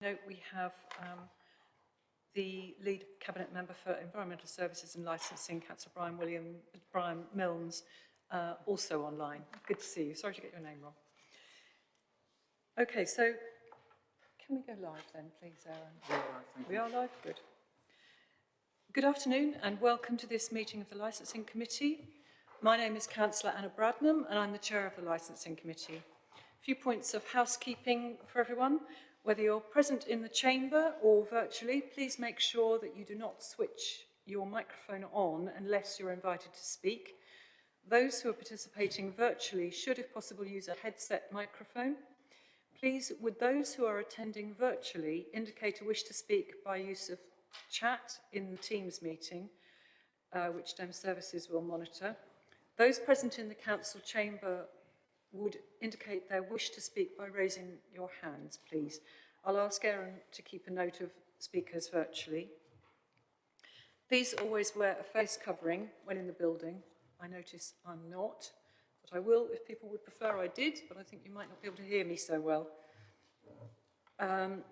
note, we have um, the lead cabinet member for environmental services and licensing, Councillor Brian William, Brian Milnes, uh, also online. Good to see you. Sorry to get your name wrong. Okay, so can we go live then, please, Aaron? We are live, good. Good afternoon and welcome to this meeting of the Licensing Committee. My name is Councillor Anna Bradnam and I'm the Chair of the Licensing Committee. A few points of housekeeping for everyone. Whether you're present in the chamber or virtually, please make sure that you do not switch your microphone on unless you're invited to speak. Those who are participating virtually should, if possible, use a headset microphone. Please, would those who are attending virtually indicate a wish to speak by use of chat in the Teams meeting, uh, which DEM Services will monitor. Those present in the Council chamber would indicate their wish to speak by raising your hands, please. I'll ask Erin to keep a note of speakers virtually. Please always wear a face covering when in the building. I notice I'm not, but I will if people would prefer I did, but I think you might not be able to hear me so well. Um,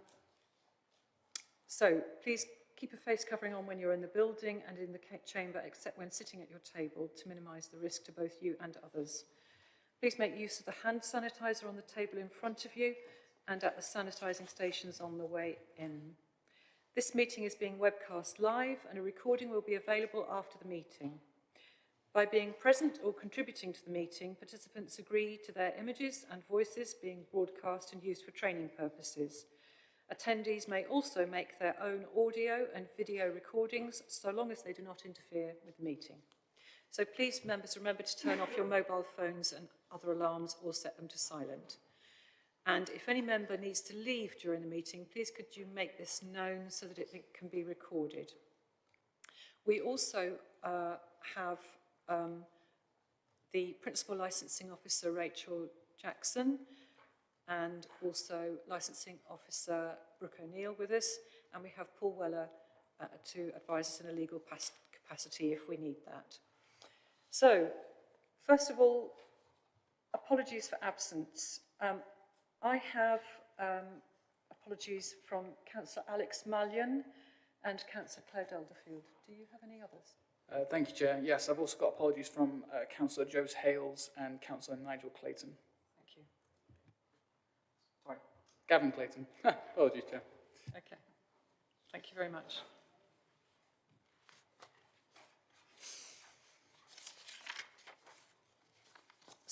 so please keep a face covering on when you're in the building and in the chamber, except when sitting at your table to minimise the risk to both you and others. Please make use of the hand sanitizer on the table in front of you and at the sanitising stations on the way in. This meeting is being webcast live and a recording will be available after the meeting. By being present or contributing to the meeting, participants agree to their images and voices being broadcast and used for training purposes. Attendees may also make their own audio and video recordings so long as they do not interfere with the meeting. So please, members, remember to turn off your mobile phones and other alarms or set them to silent. And if any member needs to leave during the meeting, please could you make this known so that it can be recorded. We also uh, have um, the Principal Licensing Officer, Rachel Jackson, and also Licensing Officer Brooke O'Neill with us, and we have Paul Weller uh, to advise us in a legal capacity if we need that. So, first of all, apologies for absence. Um, I have um, apologies from Councillor Alex Malyon and Councillor Claire Elderfield. Do you have any others? Uh, thank you, Chair. Yes, I've also got apologies from uh, Councillor Jose Hales and Councillor Nigel Clayton. Thank you. Sorry, Gavin Clayton. apologies, Chair. Okay. Thank you very much.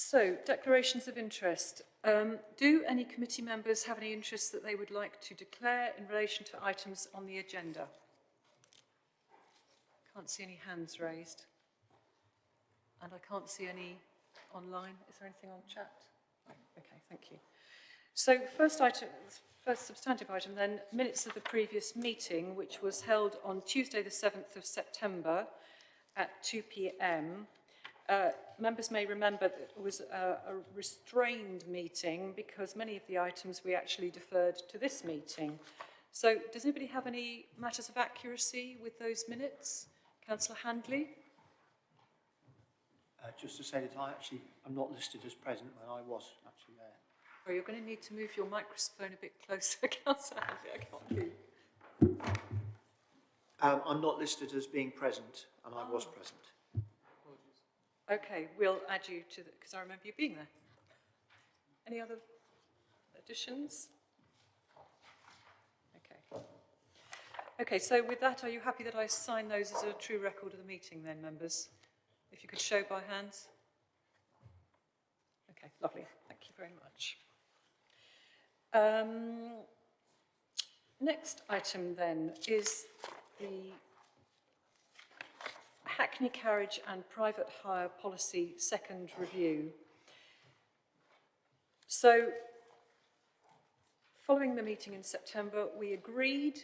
So, declarations of interest. Um, do any committee members have any interests that they would like to declare in relation to items on the agenda? Can't see any hands raised. And I can't see any online. Is there anything on chat? Okay, thank you. So first item, first substantive item then, minutes of the previous meeting, which was held on Tuesday the 7th of September at 2 p.m. Uh, members may remember that it was a, a restrained meeting because many of the items we actually deferred to this meeting. So does anybody have any matters of accuracy with those minutes? Councillor Handley? Uh, just to say that I actually am not listed as present when I was actually there. Oh, you're going to need to move your microphone a bit closer, Councillor Handley. I can't hear. Um, I'm not listed as being present, and I was present. Okay, we'll add you to the, because I remember you being there. Any other additions? Okay. Okay, so with that, are you happy that I sign those as a true record of the meeting then, members? If you could show by hands. Okay, lovely. Thank you very much. Um, next item then is the Hackney Carriage and Private Hire Policy Second Review. So, following the meeting in September, we agreed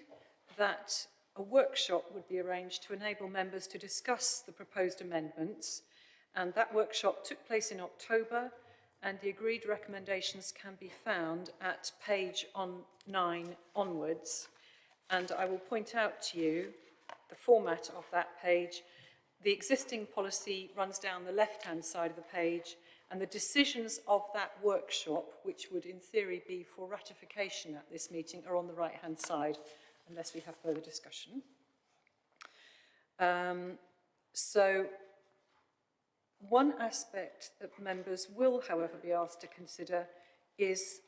that a workshop would be arranged to enable members to discuss the proposed amendments, and that workshop took place in October, and the agreed recommendations can be found at page on 9 onwards. And I will point out to you the format of that page the existing policy runs down the left-hand side of the page And the decisions of that workshop, which would in theory be for ratification at this meeting, are on the right-hand side, unless we have further discussion. Um, so one aspect that members will, however, be asked to consider is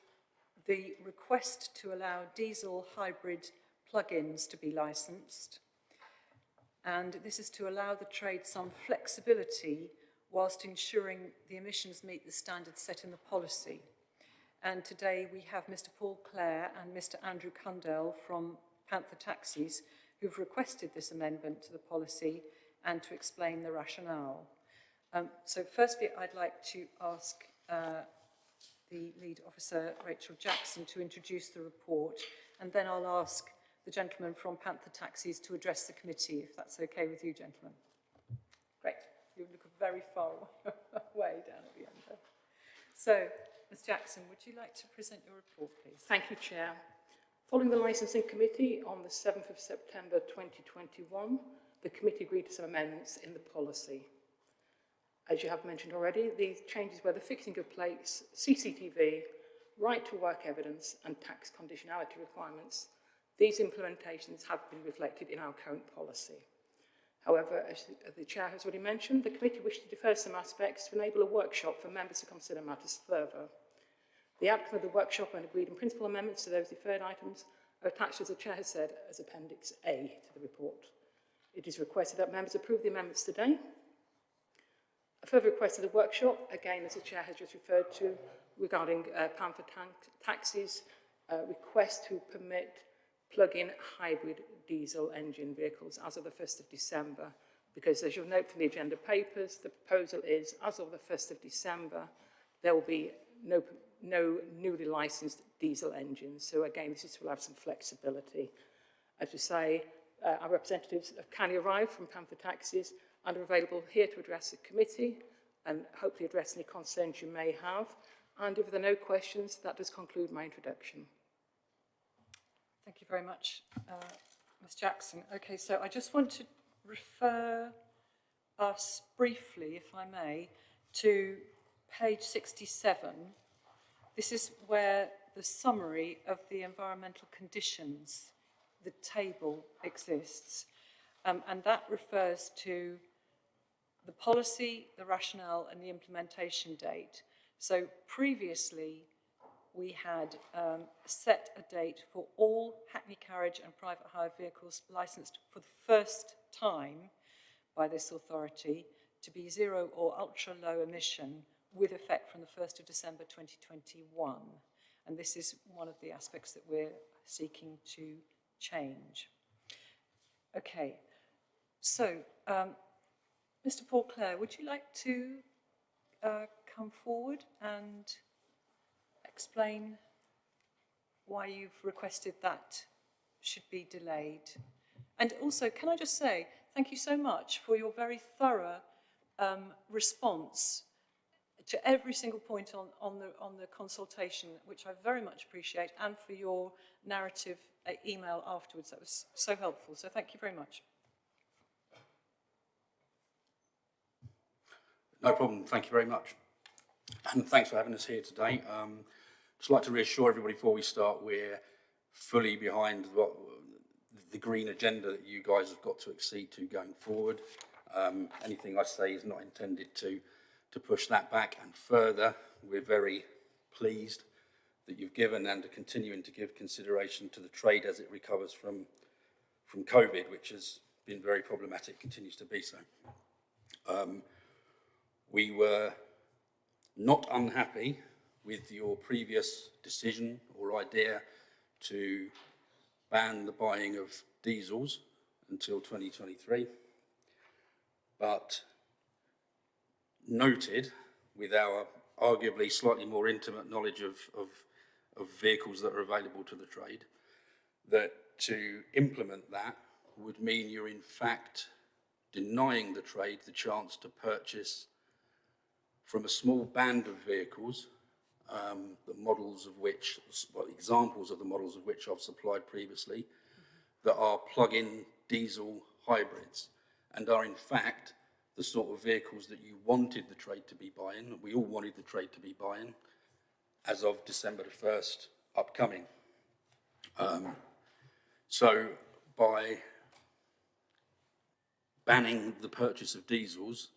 the request to allow diesel hybrid plug-ins to be licensed. And this is to allow the trade some flexibility whilst ensuring the emissions meet the standards set in the policy. And today we have Mr Paul Clare and Mr Andrew Cundell from Panther Taxis who've requested this amendment to the policy and to explain the rationale. Um, so firstly, I'd like to ask uh, the lead officer, Rachel Jackson, to introduce the report, and then I'll ask the gentleman from Panther Taxis to address the committee, if that's okay with you, gentlemen. Great. You look very far away down at the end there. So, Ms Jackson, would you like to present your report, please? Thank you, Chair. Following the licensing committee on the 7th of September 2021, the committee agreed to some amendments in the policy. As you have mentioned already, these changes were the fixing of plates, CCTV, right to work evidence and tax conditionality requirements. These implementations have been reflected in our current policy. However, as the Chair has already mentioned, the committee wished to defer some aspects to enable a workshop for members to consider matters further. The outcome of the workshop and agreed in principle amendments to those deferred items are attached, as the Chair has said, as Appendix A to the report. It is requested that members approve the amendments today. A further request of the workshop, again, as the Chair has just referred to, regarding uh, Panther taxis, uh, request to permit plug-in hybrid diesel engine vehicles as of the 1st of December. Because as you'll note from the agenda papers, the proposal is as of the 1st of December, there will be no, no newly licensed diesel engines. So again, this is to some flexibility. As you say, uh, our representatives have kindly arrived from Panther Taxis and are available here to address the committee and hopefully address any concerns you may have. And if there are no questions, that does conclude my introduction. Thank you very much, uh, Ms Jackson. Okay, so I just want to refer us briefly, if I may, to page 67. This is where the summary of the environmental conditions, the table exists. Um, and that refers to the policy, the rationale and the implementation date. So previously, we had um, set a date for all Hackney carriage and private hire vehicles licensed for the first time by this authority to be zero or ultra low emission with effect from the 1st of December 2021. And this is one of the aspects that we're seeking to change. Okay, so um, Mr Paul Clare, would you like to uh, come forward and explain why you've requested that should be delayed? And also, can I just say, thank you so much for your very thorough um, response to every single point on, on, the, on the consultation, which I very much appreciate, and for your narrative uh, email afterwards. That was so helpful. So thank you very much. No problem. Thank you very much. And thanks for having us here today. Um, just like to reassure everybody before we start, we're fully behind what, the green agenda that you guys have got to accede to going forward. Um, anything I say is not intended to, to push that back and further. We're very pleased that you've given and are continuing to give consideration to the trade as it recovers from, from COVID, which has been very problematic, continues to be so. Um, we were not unhappy with your previous decision or idea to ban the buying of diesels until 2023, but noted with our arguably slightly more intimate knowledge of, of, of vehicles that are available to the trade, that to implement that would mean you're in fact denying the trade the chance to purchase from a small band of vehicles, um, the models of which, well, examples of the models of which I've supplied previously, mm -hmm. that are plug-in diesel hybrids and are in fact the sort of vehicles that you wanted the trade to be buying, we all wanted the trade to be buying, as of December the 1st upcoming. Um, so by banning the purchase of diesels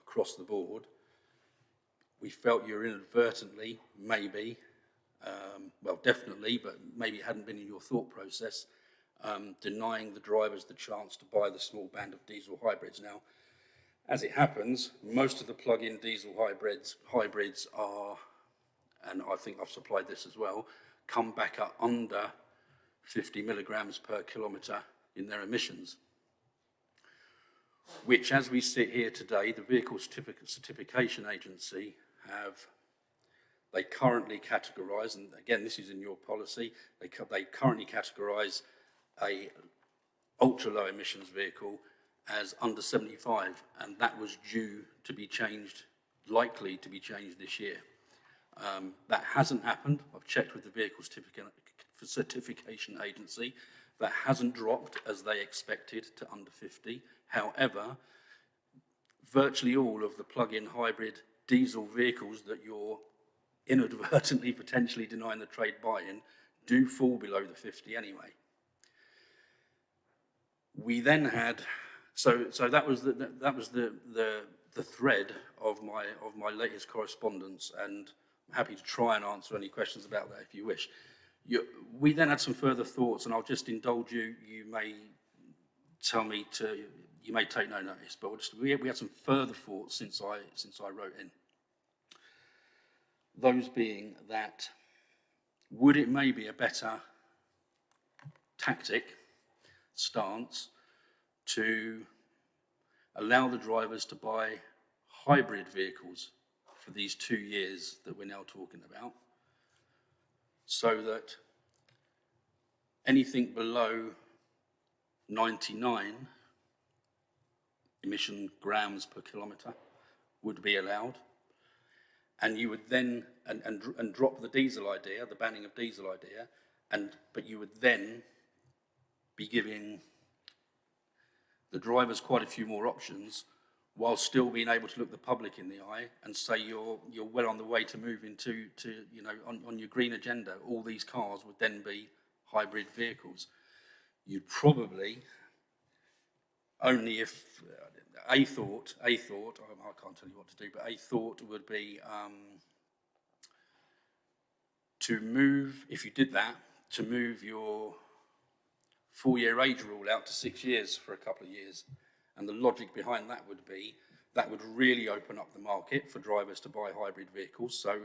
across the board, we felt you were inadvertently, maybe, um, well, definitely, but maybe it hadn't been in your thought process, um, denying the drivers the chance to buy the small band of diesel hybrids. Now, as it happens, most of the plug-in diesel hybrids, hybrids are, and I think I've supplied this as well, come back up under 50 milligrams per kilometre in their emissions which as we sit here today, the Vehicle Certific- Certification Agency have, they currently categorise, and again, this is in your policy, they, they currently categorise a ultra-low emissions vehicle as under 75, and that was due to be changed, likely to be changed this year. Um, that hasn't happened. I've checked with the Vehicle Certifica- Certification Agency. That hasn't dropped as they expected to under 50. However, virtually all of the plug-in hybrid diesel vehicles that you're inadvertently potentially denying the trade buy-in do fall below the 50 anyway. We then had, so, so that was the, that was the, the, the thread of my, of my latest correspondence and I'm happy to try and answer any questions about that if you wish. You, we then had some further thoughts and I'll just indulge you, you may tell me to, you may take no notice, but we'll just, we, we had some further thoughts since I, since I wrote in. Those being that, would it may be a better tactic, stance, to allow the drivers to buy hybrid vehicles for these two years that we're now talking about, so that anything below 99 emission grams per kilometre would be allowed. And you would then, and, and, and drop the diesel idea, the banning of diesel idea, and, but you would then be giving the drivers quite a few more options while still being able to look the public in the eye and say you're, you're well on the way to moving to, to you know, on, on your green agenda. All these cars would then be hybrid vehicles. You'd probably, only if, uh, a thought, a thought, I I can't tell you what to do, but a thought would be um, to move, if you did that, to move your four-year age rule out to six years for a couple of years. And the logic behind that would be that would really open up the market for drivers to buy hybrid vehicles. So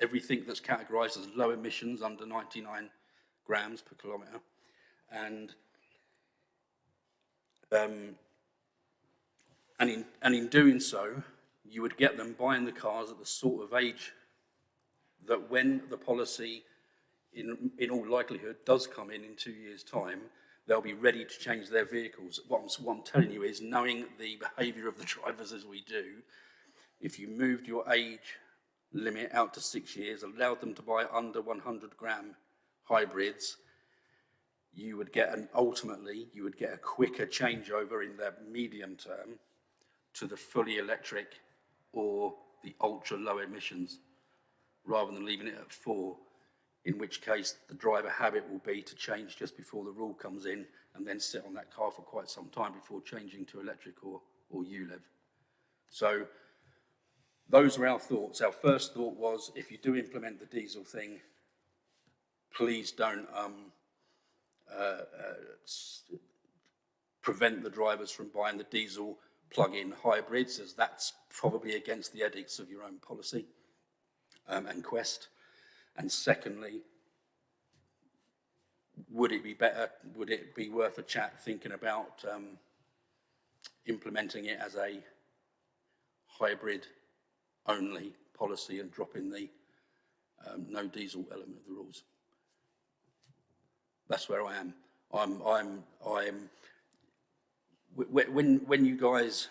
everything that's categorised as low emissions under 99 grams per kilometre. And um, and in, and in doing so, you would get them buying the cars at the sort of age that when the policy, in, in all likelihood, does come in in two years' time, they'll be ready to change their vehicles. What I'm, what I'm telling you is, knowing the behaviour of the drivers as we do, if you moved your age limit out to six years, allowed them to buy under 100 gram hybrids, you would get an, ultimately, you would get a quicker changeover in the medium term to the fully electric or the ultra low emissions, rather than leaving it at four, in which case the driver habit will be to change just before the rule comes in and then sit on that car for quite some time before changing to electric or, or ULEV. So those are our thoughts. Our first thought was if you do implement the diesel thing, please don't um, uh, uh, prevent the drivers from buying the diesel plug-in hybrids, as that's probably against the edicts of your own policy um, and Quest. And secondly, would it be better, would it be worth a chat thinking about um, implementing it as a hybrid only policy and dropping the um, no diesel element of the rules? That's where I am. I'm, I'm, I'm, when, when you guys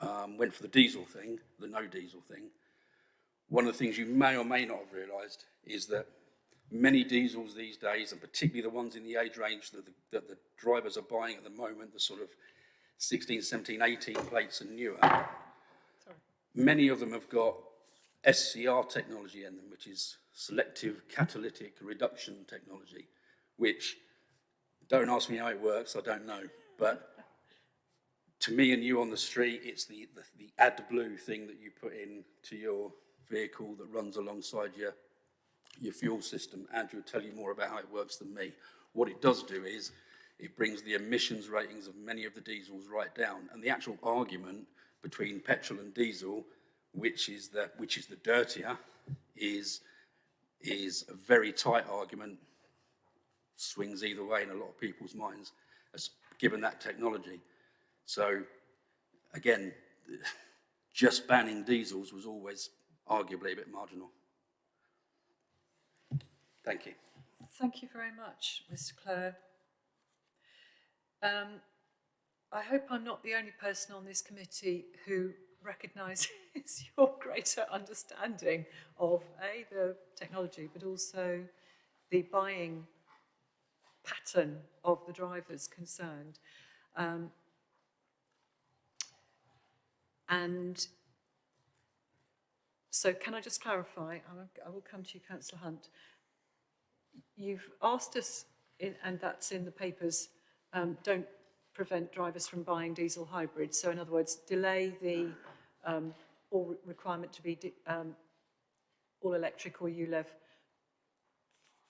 um, went for the diesel thing, the no diesel thing, one of the things you may or may not have realised is that many diesels these days, and particularly the ones in the age range that the, that the drivers are buying at the moment, the sort of 16, 17, 18 plates and newer, many of them have got SCR technology in them, which is selective catalytic reduction technology, which, don't ask me how it works, I don't know, but to me and you on the street, it's the, the, the AdBlue thing that you put in to your vehicle that runs alongside your, your fuel system. Andrew will tell you more about how it works than me. What it does do is it brings the emissions ratings of many of the diesels right down. And the actual argument between petrol and diesel, which is the, which is the dirtier, is, is a very tight argument, swings either way in a lot of people's minds, given that technology. So again, just banning diesels was always arguably a bit marginal. Thank you. Thank you very much, Mr Clare. Um, I hope I'm not the only person on this committee who recognises your greater understanding of A, the technology, but also the buying pattern of the drivers concerned. Um, and so can I just clarify, I will, come to you, councillor Hunt. You've asked us, in, and that's in the papers, um, don't prevent drivers from buying diesel hybrids. So in other words, delay the um, all requirement to be um, all electric or ULEV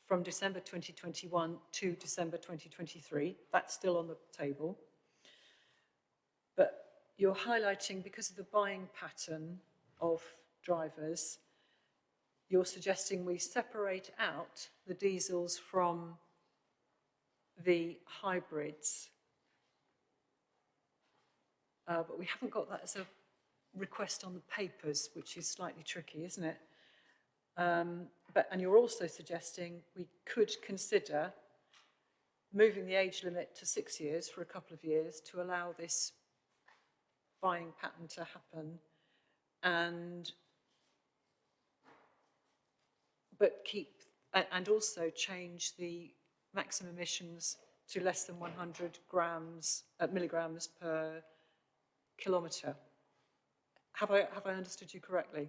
from December 2021 to December 2023. That's still on the table. But you're highlighting, because of the buying pattern of drivers, you're suggesting we separate out the diesels from the hybrids. Uh, but we haven't got that as a request on the papers, which is slightly tricky, isn't it? Um, but, and you're also suggesting we could consider moving the age limit to six years for a couple of years to allow this buying pattern to happen and but keep and also change the maximum emissions to less than 100 grams uh, milligrams per kilometre. Have I have I understood you correctly?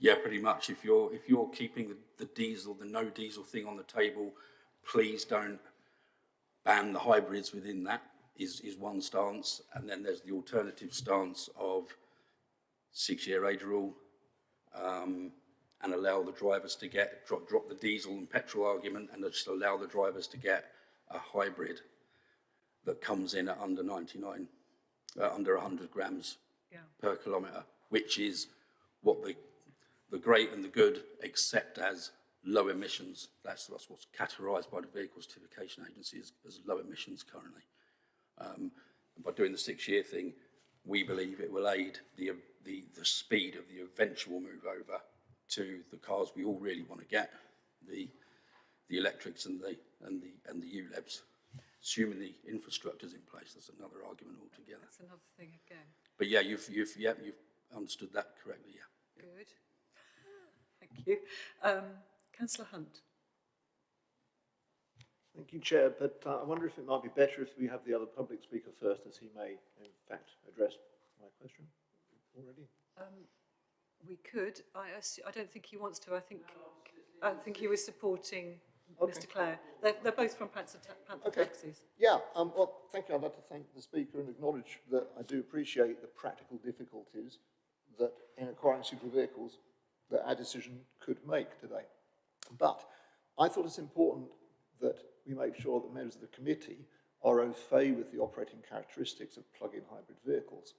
Yeah, pretty much. If you're, if you're keeping the, the diesel, the no diesel thing on the table, please don't ban the hybrids within that is, is one stance. And then there's the alternative stance of six-year age rule, um, and allow the drivers to get, drop, drop the diesel and petrol argument and just allow the drivers to get a hybrid that comes in at under 99, uh, under 100 grams Yeah. per kilometre, which is what the, the great and the good accept as low emissions. That's, that's what's categorised by the Vehicle Certification Agency as, as low emissions currently. Um, by doing the six-year thing, we believe it will aid the, the, the speed of the eventual move over to the cars we all really want to get, the, the electrics and the, and the, and the ULEVs. Assuming the infrastructure's in place, that's another argument altogether. That's another thing again. But yeah, you've, you've, yeah, you've understood that correctly, yeah. Good. Thank you. Um, Councillor Hunt. Thank you, Chair, but uh, I wonder if it might be better if we have the other public speaker first, as he may, in fact, address my question already. Um, we could. I, I don't think he wants to. I think I think he was supporting Okay. Mr Clare. They're, they're both from Panther, Panther Okay. Taxis. Yeah, um, well, thank you. I'd like to thank the speaker and acknowledge that I do appreciate the practical difficulties that in acquiring super vehicles that our decision could make today. But I thought it's important that we make sure that members of the committee are au fait with the operating characteristics of plug-in hybrid vehicles.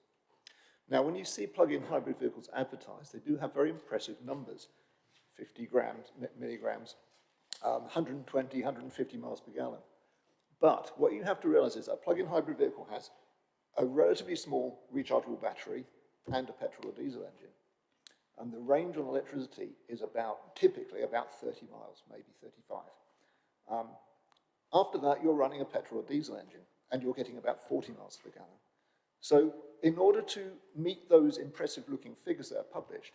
Now, when you see plug-in hybrid vehicles advertised, they do have very impressive numbers, 50 grams, milligrams, um, 120, 150 miles per gallon. But what you have to realize is that a plug-in hybrid vehicle has a relatively small rechargeable battery and a petrol or diesel engine. And the range on electricity is about, typically about 30 miles, maybe 35. Um, after that, you're running a petrol or diesel engine and you're getting about 40 miles per gallon. So in order to meet those impressive looking figures that are published,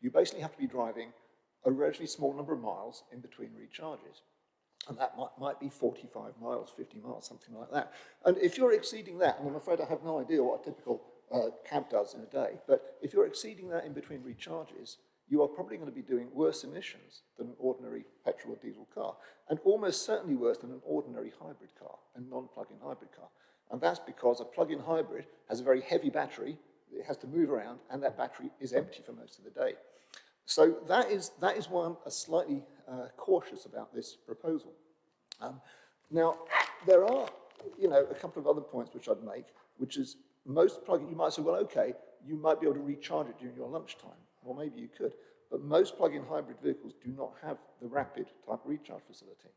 you basically have to be driving a relatively small number of miles in between recharges. And that might, might be 45 miles, 50 miles, something like that. And if you're exceeding that, and I'm afraid I have no idea what a typical uh, cab does in a day, but if you're exceeding that in between recharges, you are probably going to be doing worse emissions than an ordinary petrol or diesel car, and almost certainly worse than an ordinary hybrid car, a non-plug-in hybrid car. And that's because a plug-in hybrid has a very heavy battery, it has to move around, and that battery is empty for most of the day. So that is, that is why I'm uh, slightly uh, cautious about this proposal. Um, now, there are, you know, a couple of other points which I'd make, which is most plug-in, you might say, well, okay, you might be able to recharge it during your lunchtime. Well, maybe you could, but most plug-in hybrid vehicles do not have the rapid type recharge facility.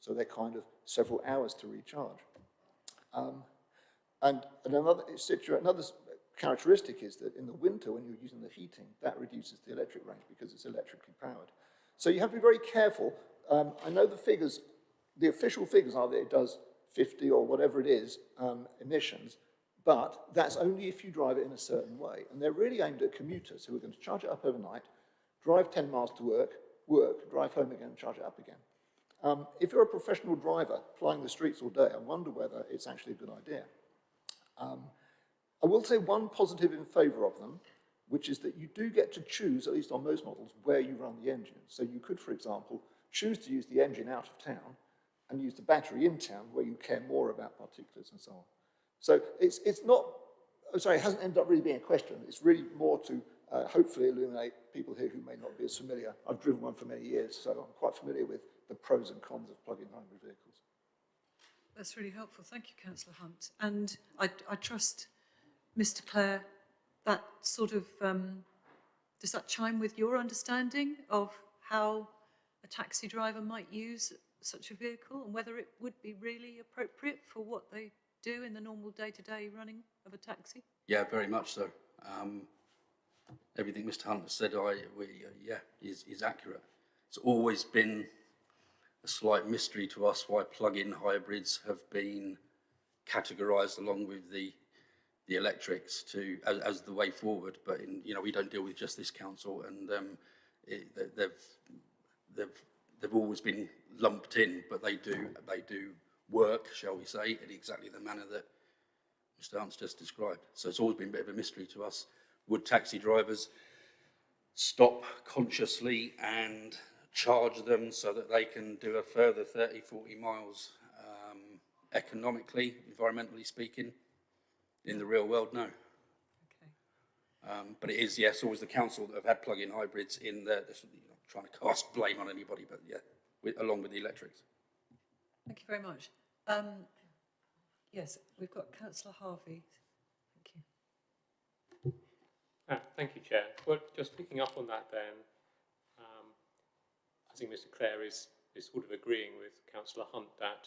So they're kind of several hours to recharge. Um, and, and another, another characteristic is that in the winter, when you're using the heating, that reduces the electric range because it's electrically powered. So you have to be very careful. Um, I know the figures, the official figures are that it does 50 or whatever it is um, emissions, but that's only if you drive it in a certain way. And they're really aimed at commuters who are going to charge it up overnight, drive 10 miles to work, work, drive home again, charge it up again. Um, if you're a professional driver plying the streets all day, I wonder whether it's actually a good idea. Um, I will say one positive in favour of them, which is that you do get to choose, at least on most models, where you run the engine. So you could, for example, choose to use the engine out of town and use the battery in town where you care more about particulars and so on. So it's, it's not, oh, sorry, it hasn't ended up really being a question. It's really more to uh, hopefully illuminate people here who may not be as familiar. I've driven one for many years, so I'm quite familiar with the pros and cons of plug-in hybrid vehicles. That's really helpful. Thank you, councillor Hunt. And I, I trust, Mr Clare, that sort of, um, does that chime with your understanding of how a taxi driver might use such a vehicle and whether it would be really appropriate for what they do in the normal day-to-day running of a taxi? Yeah, very much so. Um, everything Mr Hunt has said, I, we, uh, yeah, is, is accurate. It's always been a slight mystery to us why plug-in hybrids have been categorised along with the the electrics to as, as the way forward. But in, you know, we don't deal with just this council, and um, it, they- they've they've they've always been lumped in, but they do they do work, shall we say, in exactly the manner that Mr Hunt's just described. So it's always been a bit of a mystery to us. Would taxi drivers stop consciously and charge them so that they can do a further 30, 40 miles um, economically, environmentally speaking? In the real world, no. Okay. Um, but it is, yes, always the council that have had plug-in hybrids in there, this, you know, trying to cast blame on anybody, but yeah, with, along with the electrics. Thank you very much. Um, yes, we've got councillor Harvey. Thank you. Ah, Thank you, Chair. Well, just picking up on that then, I think Mr Clare is, is sort of agreeing with councillor Hunt that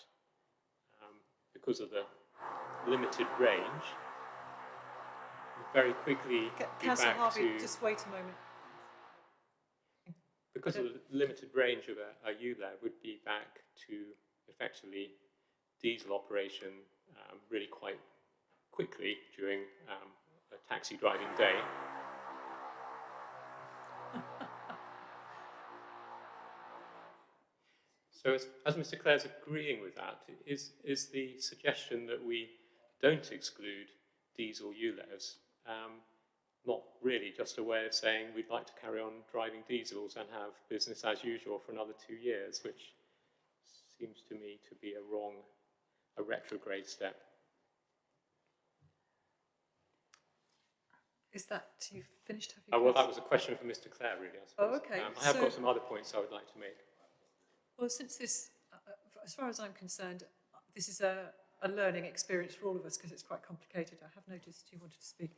um, because of the limited range, very quickly Ca- Councillor Harvey, to, just wait a moment. because of the limited range of a, a ULEV would be back to effectively diesel operation um, really quite quickly during um, a taxi driving day. So as, as Mr Clare's agreeing with that, is, is the suggestion that we don't exclude diesel ULEVs um, not really just a way of saying we'd like to carry on driving diesels and have business as usual for another two years, which seems to me to be a wrong, a retrograde step. Is that, you finished? Have you Oh, well, that was a question for Mr Clare, really, I Oh, okay, Um, I have so- got some other points I would like to make. Well, since this, uh, uh, as far as I'm concerned, this is a, a learning experience for all of us because it's quite complicated. I have noticed you wanted to speak.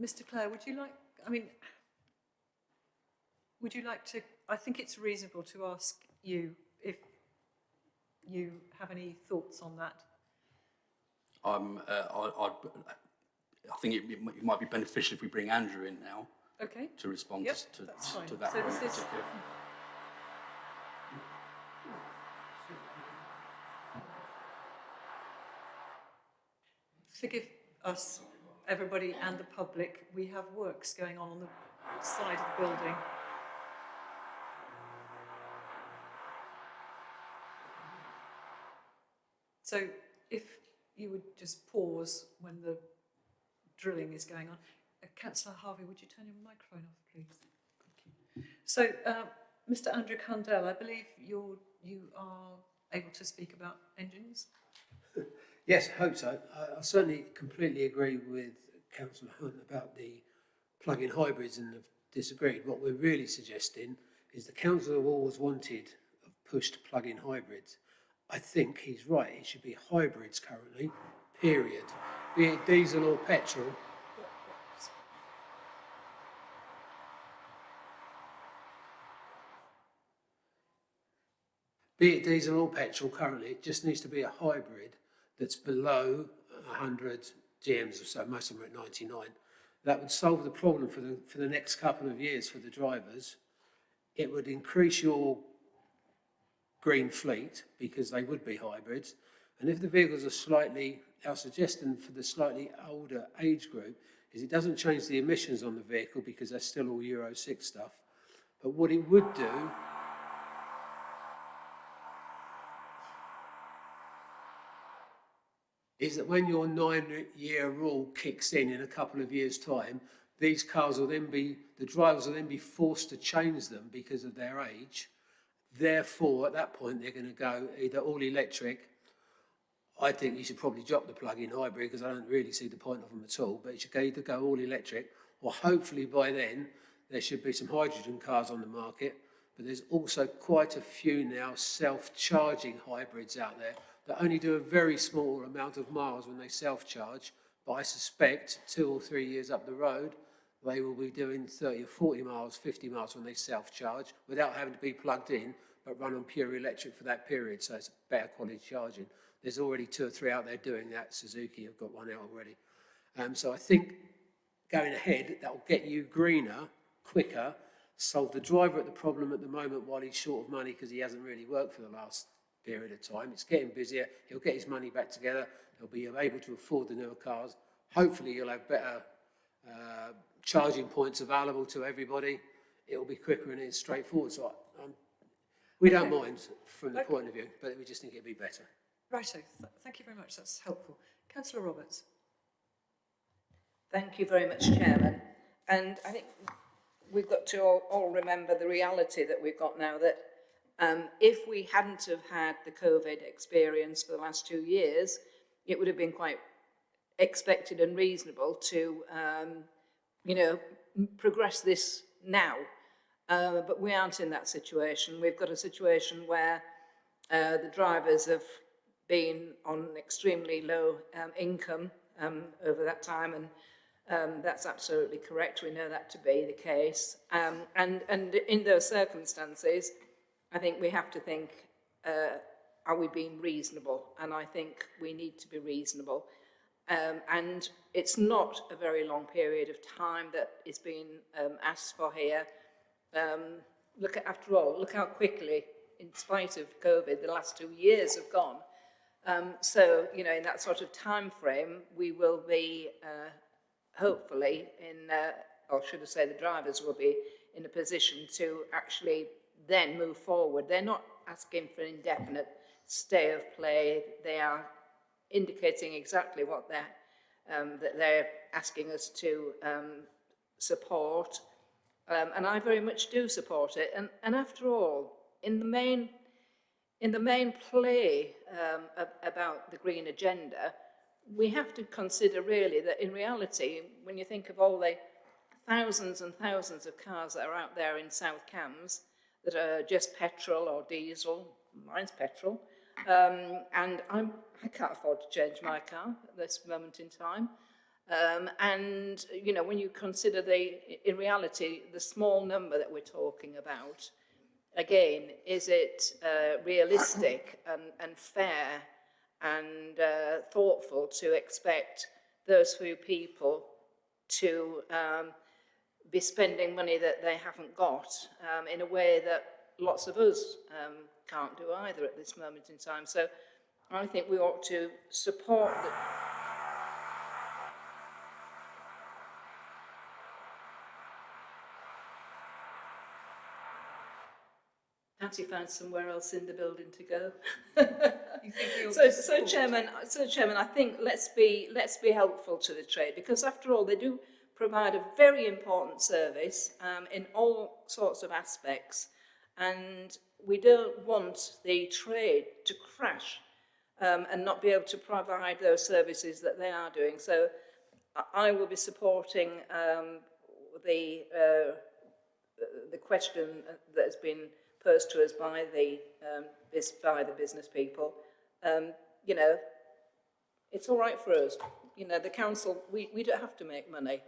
Mr Clare, would you like, I mean, would you like to, I think it's reasonable to ask you if you have any thoughts on that. Um, uh, I, I'd, I think it, it might- be beneficial if we bring Andrew in now Okay? to respond Yep, to, to, to that So point in this is- particular. Forgive us, everybody and the public, we have works going on on the side of the building. So if you would just pause when the drilling is going on. Uh, Councillor Harvey, would you turn your microphone off, please? Thank you. So, uh, Mr Andrew Cundell, I believe you're, you are able to speak about engines? Yes, I hope so. I, I certainly completely agree with Councillor Hunt about the plug-in hybrids and have disagreed. What we're really suggesting is the council have always wanted, pushed plug-in hybrids. I think he's right. It should be hybrids currently, period. Be it diesel or petrol. Be it diesel or petrol currently, it just needs to be a hybrid that's below 100 GMs or so, most of them are at 99. That would solve the problem for the, for the next couple of years for the drivers. It would increase your green fleet because they would be hybrids. And if the vehicles are slightly, our suggestion for the slightly older age group is it doesn't change the emissions on the vehicle because they're still all Euro 6 stuff. But what it would do is that when your nine-year rule kicks in in a couple of years' time, these cars will then be, the drivers will then be forced to change them because of their age. Therefore, at that point, they're going to go either all electric. I think you should probably drop the plug-in hybrid because I don't really see the point of them at all. But it should either go all electric or hopefully by then there should be some hydrogen cars on the market. But there's also quite a few now self-charging hybrids out there that only do a very small amount of miles when they self-charge, but I suspect two or three years up the road, they will be doing 30 or 40 miles, 50 miles when they self-charge without having to be plugged in, but run on pure electric for that period, so it's better quality charging. There's already two or three out there doing that. Suzuki have got one out already. Um, so I think going ahead, that will get you greener, quicker, solve the driver at the problem at the moment while he's short of money because he hasn't really worked for the last period of time. It's getting busier. He'll get his money back together. He'll be able to afford the newer cars. Hopefully, you'll have better uh, charging points available to everybody. It'll be quicker and it's straightforward. So um, we don't mind from the Okay. point of view, but we just think it'd be better. Righto, th thank you very much, that's helpful. Councillor Roberts? Thank you very much, Chairman. And I think we've got to all, all remember the reality that we've got now that um, if we hadn't have had the COVID experience for the last two years, it would have been quite expected and reasonable to, um, you know, progress this now. Uh, but we aren't in that situation. We've got a situation where uh, the drivers have been on extremely low um, income um, over that time, and um, that's absolutely correct. We know that to be the case. Um, and, and in those circumstances, I think we have to think, uh, are we being reasonable? And I think we need to be reasonable. Um, and it's not a very long period of time that is being um, asked for here. Um, look at, after all, look how quickly, in spite of COVID, the last two years have gone. Um, so, you know, in that sort of time frame, we will be uh, hopefully in, uh, or should I say the drivers will be in a position to actually then move forward. They're not asking for an indefinite stay of play. They are indicating exactly what they're, um, that they're asking us to um, support. Um, and I very much do support it. And, and after all, in the main, in the main play um, about the green agenda, we have to consider really that in reality, when you think of all the thousands and thousands of cars that are out there in South Cambs that are just petrol or diesel, mine's petrol, um, and I'm, I can't afford to change my car at this moment in time. Um, and, you know, when you consider the, in reality, the small number that we're talking about, again, is it uh, realistic and, and fair and uh, thoughtful to expect those few people to um, be spending money that they haven't got um, in a way that lots of us um, can't do either at this moment in time. So I think we ought to support the, fancy found somewhere else in the building to go. So, so Chairman, so Chairman, I think let's be, let's be helpful to the trade because after all, they do provide a very important service um, in all sorts of aspects and we don't want the trade to crash um, and not be able to provide those services that they are doing. So I- will be supporting um, the, uh, the question that has been posed to us by the, um, by the business people. Um, you know, it's all right for us. You know, the council, we, we don't have to make money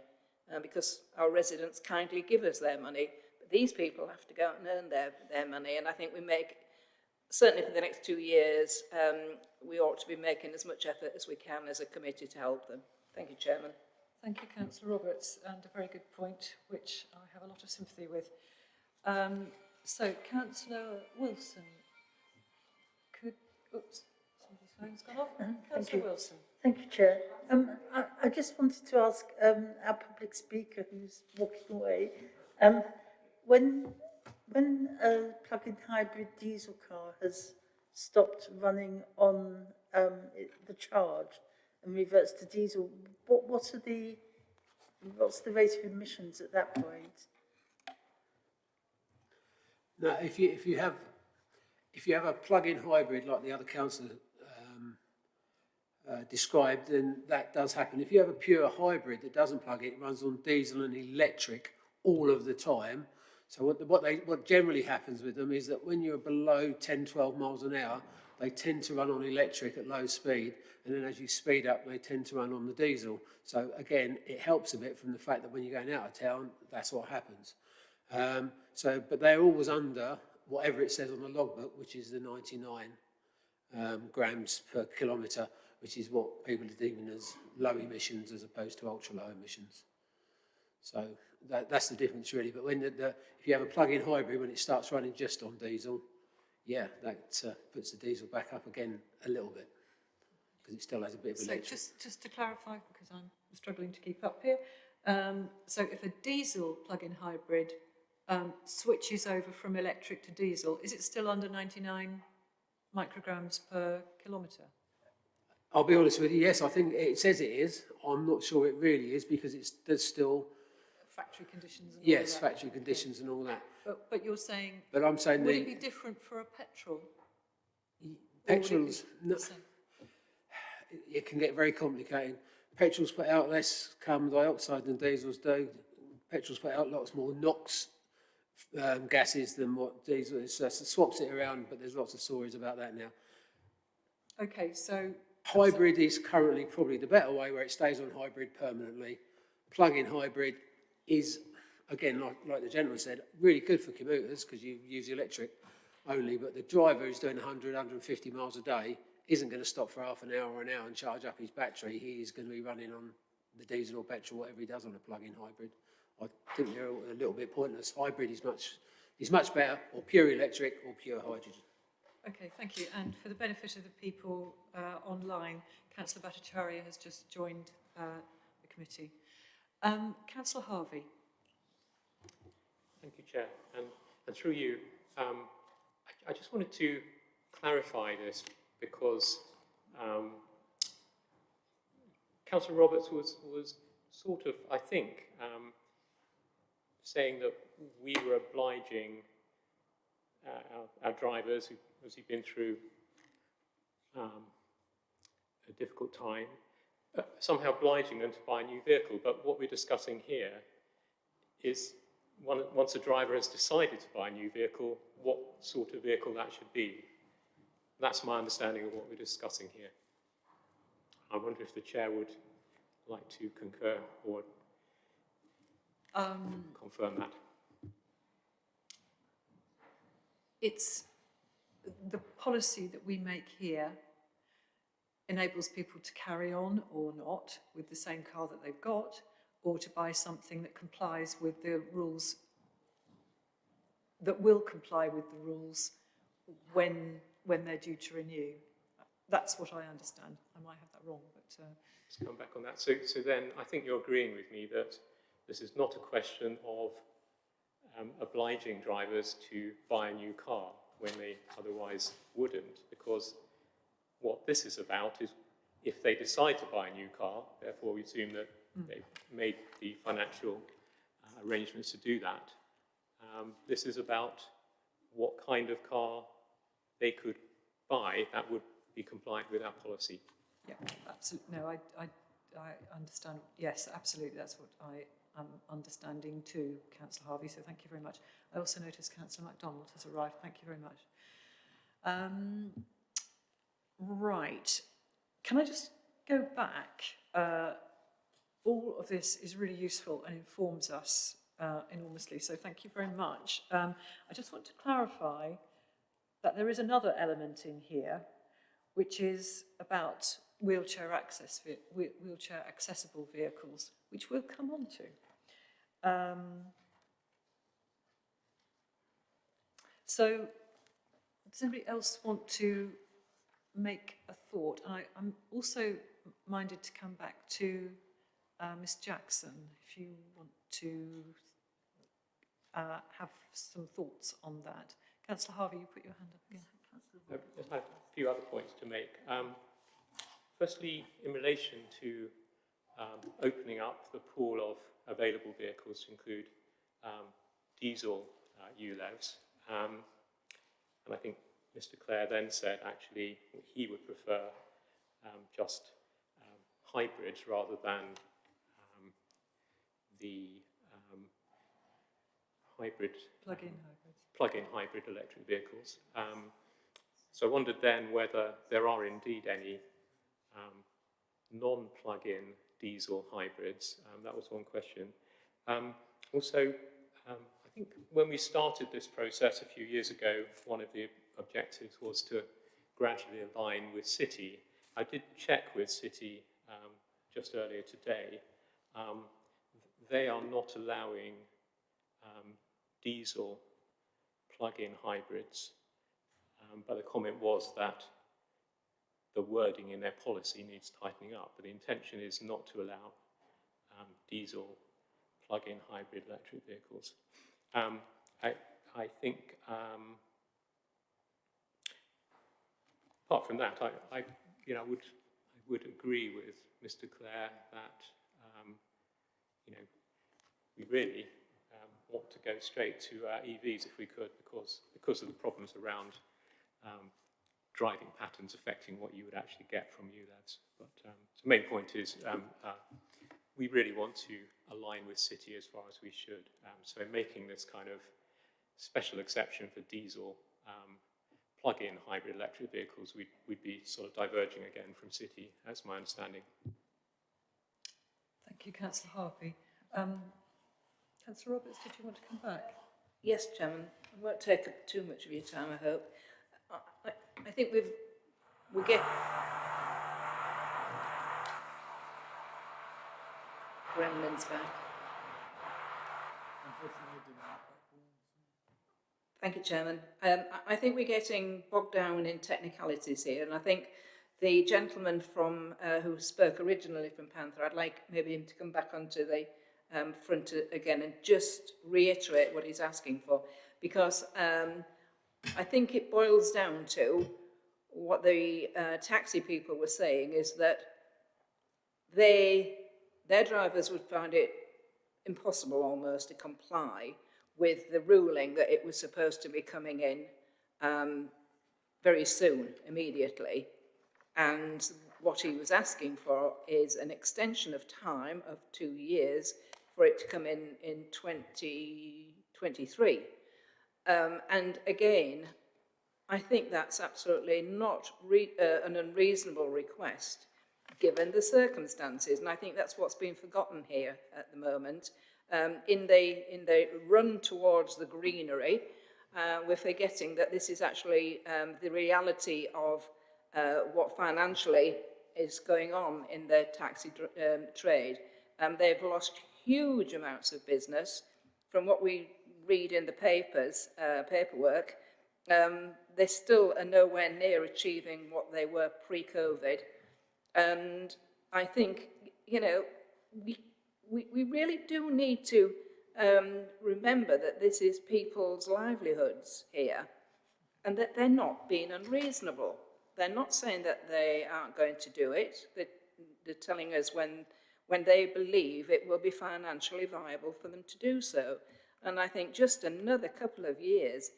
uh, because our residents kindly give us their money. But these people have to go out and earn their, their money. And I think we make, certainly for the next two years, um, we ought to be making as much effort as we can as a committee to help them. Thank you, Chairman. Thank you, councillor Roberts, and a very good point, which I have a lot of sympathy with. Um, so, councillor Wilson, could, oops, somebody's phone's gone off. Councillor Wilson. Thank you, Chair. Um, I, I just wanted to ask um, our public speaker who's walking away, um, when, when a plug-in hybrid diesel car has stopped running on um, the charge and reverts to diesel, what, what are the, what's the rate of emissions at that point? Now, if you, if you have, if you have a plug-in hybrid like the other councillor um, uh, described, then that does happen. If you have a pure hybrid that doesn't plug in, it runs on diesel and electric all of the time. So what, the, what, they, what generally happens with them is that when you're below 10, 12 miles an hour, they tend to run on electric at low speed, and then as you speed up, they tend to run on the diesel. So again, it helps a bit from the fact that when you're going out of town, that's what happens. Um, so, but they're always under whatever it says on the logbook, which is the 99 um, grams per kilometre, which is what people are deeming as low emissions as opposed to ultra low emissions. So that, that's the difference really. But when the, the, if you have a plug-in hybrid, when it starts running just on diesel, yeah, that uh, puts the diesel back up again a little bit because it still has a bit of So electric. just, just to clarify, because I'm struggling to keep up here, um, so if a diesel plug-in hybrid um, switches over from electric to diesel, is it still under 99 micrograms per kilometre? I'll be honest with you, yes, I think it says it is. I'm not sure it really is because it's there's still, Factory conditions and all yes, that? factory conditions and all that. But, but you're saying, But I'm saying would the it be different for a petrol? Or would it petrols, no, it can get very complicated. Petrols put out less carbon dioxide than diesels do. Petrols put out lots more NOx um, gases than what diesel is. So it swaps it around, but there's lots of stories about that now. Okay, so Hybrid is currently probably the better way where it stays on hybrid permanently. Plug-in hybrid is, again, like, like the gentleman said, really good for commuters because you use electric only, but the driver who's doing 100, 150 miles a day isn't going to stop for half an hour or an hour and charge up his battery. He is going to be running on the diesel or petrol, whatever he does on a plug-in hybrid. I think they're a little bit pointless. Hybrid is much, is much better, or pure electric or pure hydrogen. Okay, thank you. And for the benefit of the people uh, online, Councillor Bhattacharya has just joined uh, the committee. Um, Councillor Harvey. Thank you, Chair. And, and through you, um, I, I just wanted to clarify this because um, Councillor Roberts was, was sort of, I think, um, saying that we were obliging uh, our, our drivers who obviously been through um, a difficult time, uh, somehow obliging them to buy a new vehicle. But what we're discussing here is one, once a driver has decided to buy a new vehicle, what sort of vehicle that should be. That's my understanding of what we're discussing here. I wonder if the chair would like to concur or Um, confirm that. it's the policy that we make here enables people to carry on or not with the same car that they've got or to buy something that complies with the rules that will comply with the rules when when they're due to renew. That's what I understand. I might have that wrong, but uh, Let's come back on that. So, so then I think you're agreeing with me that this is not a question of um, obliging drivers to buy a new car when they otherwise wouldn't, because what this is about is if they decide to buy a new car, therefore we assume that they've made the financial uh, arrangements to do that. Um, this is about what kind of car they could buy that would be compliant with our policy. Yeah, absolutely. No, I, I, I understand. Yes, absolutely. That's what I am understanding to Councillor Harvey. So thank you very much. I also notice Councillor MacDonald has arrived. Thank you very much. Um, right. Can I just go back? Uh, all of this is really useful and informs us uh, enormously. So thank you very much. Um, I just want to clarify that there is another element in here, which is about wheelchair access, wheelchair accessible vehicles, which we'll come on to. Um, so, does anybody else want to make a thought? And I, I'm also minded to come back to uh, Miss Jackson, if you want to uh, have some thoughts on that. Councillor Harvey, you put your hand up again. I just have a few other points to make. Um, firstly, in relation to um, opening up the pool of available vehicles to include um, diesel uh, ULEVs, um, and I think Mr Clare then said actually he would prefer um, just um, hybrids rather than um, the um, hybrid Plug-in hybrids. plug-in hybrid electric vehicles. Um, so I wondered then whether there are indeed any um, non-plug-in diesel hybrids. Um, that was one question. Um, also, um, I think when we started this process a few years ago, one of the objectives was to gradually align with City. I did check with City um, just earlier today. Um, they are not allowing diesel plug-in hybrids. But the comment was that the wording in their policy needs tightening up. But the intention is not to allow um, diesel plug-in hybrid electric vehicles. Um, I, I think, um, apart from that, I, I, you know, would, I would agree with Mr. Clare that, um, you know, we really um, want to go straight to uh, EVs if we could because, because of the problems around um, driving patterns affecting what you would actually get from ULEVs. But um, the main point is um, uh, we really want to align with City as far as we should. Um, so making this kind of special exception for diesel um, plug-in hybrid electric vehicles, we'd, we'd be sort of diverging again from City, that's my understanding. Thank you, Councillor Harvey. Um, Councillor Roberts, did you want to come back? Yes, Chairman, I won't take up too much of your time, I hope. I, I, I think we've, we get... Gremlins back. Thank you, Chairman. Um, I, I think we're getting bogged down in technicalities here, and I think the gentleman from uh, who spoke originally from Panther, I'd like maybe him to come back onto the um, front again and just reiterate what he's asking for, because um, I think it boils down to what the uh, taxi people were saying is that they, their drivers would find it impossible almost to comply with the ruling that it was supposed to be coming in um, very soon, immediately. And what he was asking for is an extension of time of two years for it to come in in 2023. Um, and again, I think that's absolutely not uh, an unreasonable request given the circumstances. And I think that's what's been forgotten here at the moment. Um, in, the, in the run towards the greenery, uh, we're forgetting that this is actually um, the reality of uh, what financially is going on in the taxi um, trade. Um, they've lost huge amounts of business. From what we read in the papers, uh, paperwork, um, they still are nowhere near achieving what they were pre-COVID. And I think, you know, we, we, we really do need to um, remember that this is people's livelihoods here. and that they're not being unreasonable. They're not saying that they aren't going to do it. They're, they're telling us when, when they believe it will be financially viable for them to do so. And I think just another couple of years,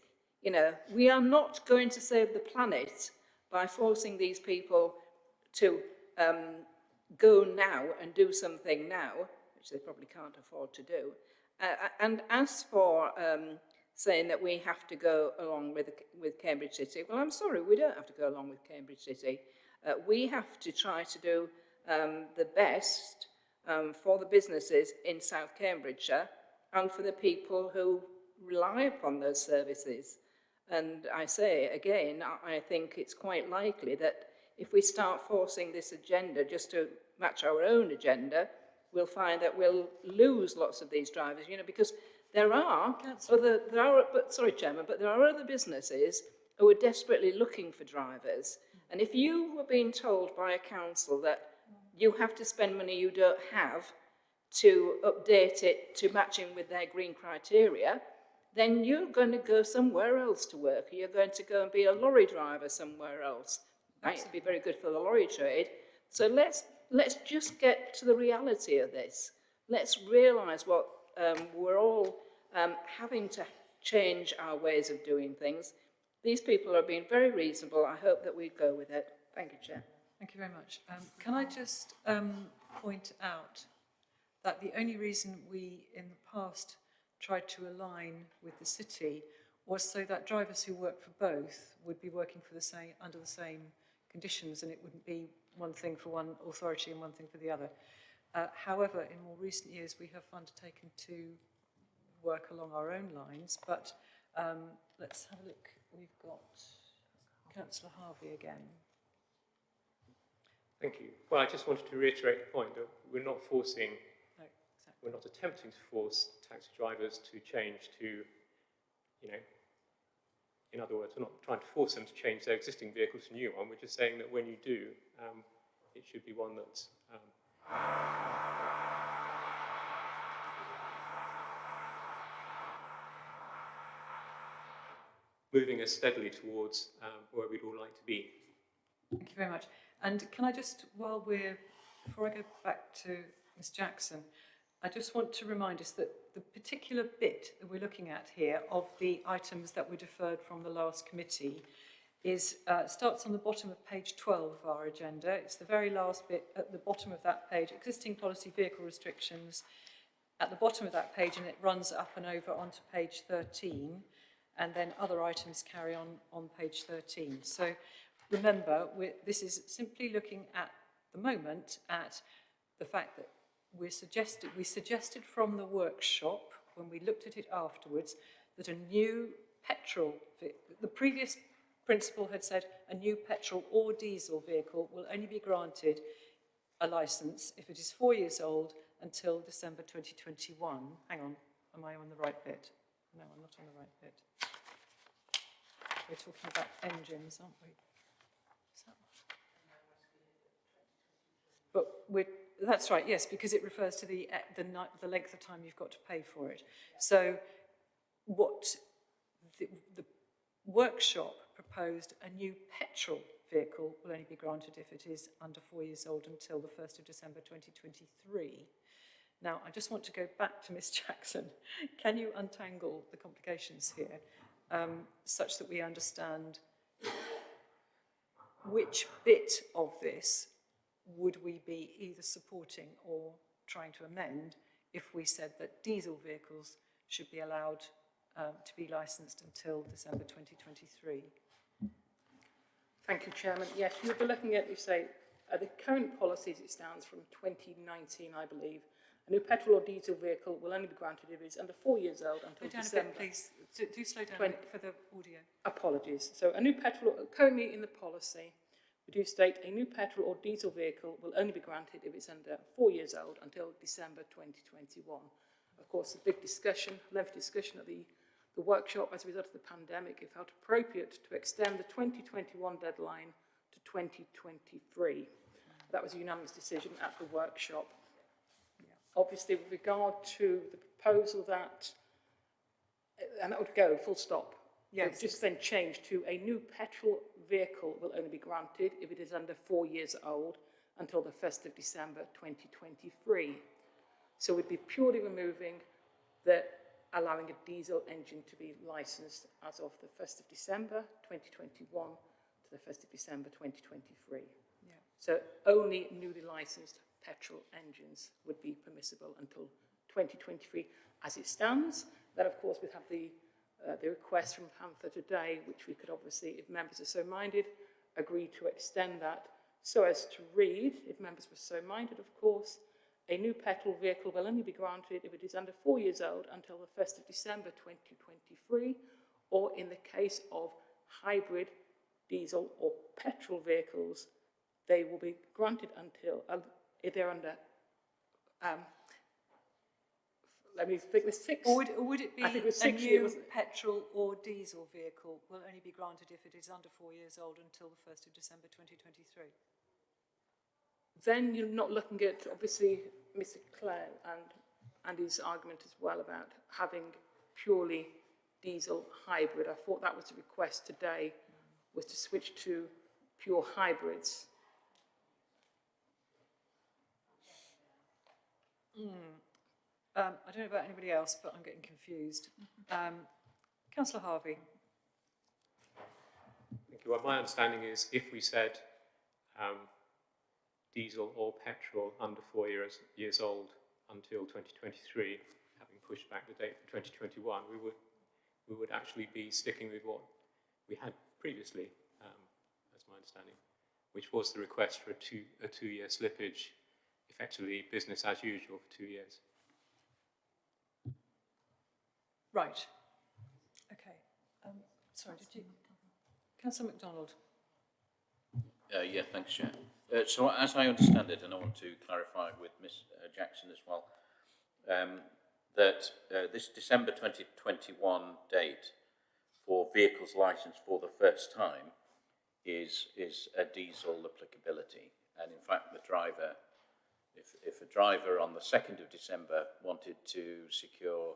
you know, we are not going to save the planet by forcing these people to um, go now and do something now, which they probably can't afford to do. Uh, and as for um, saying that we have to go along with, with Cambridge City, well, I'm sorry, we don't have to go along with Cambridge City. Uh, we have to try to do um, the best um, for the businesses in South Cambridgeshire and for the people who rely upon those services. And I say again, I think it's quite likely that if we start forcing this agenda just to match our own agenda, we'll find that we'll lose lots of these drivers, you know, because there are other, there are, but sorry, Chairman, but there are other businesses who are desperately looking for drivers. And if you were being told by a council that you have to spend money you don't have to update it to match in with their green criteria, then you're going to go somewhere else to work. You're going to go and be a lorry driver somewhere else. Might be very good for the lorry trade. So let's, let's just get to the reality of this. Let's realise what um, we're all um, having to change our ways of doing things. These people are being very reasonable. I hope that we go with it. Thank you, Chair. Thank you very much. Um, can I just um, point out that the only reason we, in the past, tried to align with the city was so that drivers who work for both would be working for the same, under the same conditions and it wouldn't be one thing for one authority and one thing for the other. Uh, however, in more recent years, we have undertaken to work along our own lines, but um, let's have a look. We've got Councillor Harvey again. Thank you. Well, I just wanted to reiterate the point that we're not forcing. We're not attempting to force taxi drivers to change to, you know, in other words, we're not trying to force them to change their existing vehicle to a new one. We're just saying that when you do, um, it should be one that's um, moving us steadily towards um, where we'd all like to be. Thank you very much. And can I just, while we're, before I go back to Ms Jackson, I just want to remind us that the particular bit that we're looking at here of the items that were deferred from the last committee is, uh, starts on the bottom of page 12 of our agenda. It's the very last bit at the bottom of that page, existing policy vehicle restrictions, at the bottom of that page, and it runs up and over onto page 13, and then other items carry on on page 13. So remember, this is simply looking at the moment at the fact that we suggested, we suggested from the workshop, when we looked at it afterwards, that a new petrol, the previous principal had said a new petrol or diesel vehicle will only be granted a licence if it is four years old until December 2021. Hang on, am I on the right bit? No, I'm not on the right bit. We're talking about engines, aren't we? But we're, that's right, yes, because it refers to the, eh, the, the length of time you've got to pay for it. So what the, the workshop proposed, a new petrol vehicle will only be granted if it is under four years old until the 1st of December 2023. Now, I just want to go back to Miss Jackson. Can you untangle the complications here um, such that we understand which bit of this would we be either supporting or trying to amend if we said that diesel vehicles should be allowed um, to be licensed until December 2023? Thank you, Chairman. Yes, you'll be looking at, you say, uh, the current policy as it stands from 2019, I believe. A new petrol or diesel vehicle will only be granted if it's under four years old Slow until a December. bit, please. Do, do slow down a Twen- bit for the audio. Apologies. So a new petrol, currently in the policy, we do state a new petrol or diesel vehicle will only be granted if it's under four years old until December 2021. Of course, a big discussion, lengthy discussion at the, the workshop as a result of the pandemic, it felt appropriate to extend the 2021 deadline to 2023. That was a unanimous decision at the workshop. Obviously, with regard to the proposal that, and that would go, full stop. Yes. Just then changed to a new petrol vehicle will only be granted if it is under four years old until the 1st of December 2023. So we'd be purely removing the allowing a diesel engine to be licensed as of the 1st of December 2021 to the 1st of December 2023. Yeah. So only newly licensed petrol engines would be permissible until 2023 as it stands. Then, of course, we have the, uh, the request from Panther today, which we could obviously, if members are so minded, agree to extend that so as to read, if members were so minded, of course, a new petrol vehicle will only be granted if it is under four years old until the 1st of December 2023, or in the case of hybrid diesel or petrol vehicles, they will be granted until, uh, if they're under, um, let me think, the six. Or would, or would it be I think it was a six years, new it? petrol or diesel vehicle will only be granted if it is under four years old until the 1st of December 2023? then you're not looking at, obviously, Mr Clare and Andy's argument as well about having purely diesel hybrid. I thought that was the request today, was to switch to pure hybrids. Hmm. Um, I don't know about anybody else, but I'm getting confused. Um, Councillor Harvey? Thank you. Well, my understanding is if we said um, diesel or petrol under four years, years old until 2023, having pushed back the date for 2021, we would, we would actually be sticking with what we had previously, um, as my understanding, which was the request for a, two, a two-year slippage, effectively business as usual for two years. Right. Okay. Um, sorry, did you? Councillor MacDonald? Uh, yeah, thanks, Chair. Uh, so as I understand it, and I want to clarify with Ms uh, Jackson as well, um, that uh, this December 2021 date for vehicles licensed for the first time is, is a diesel applicability. And in fact, the driver, if, if a driver on the 2nd of December wanted to secure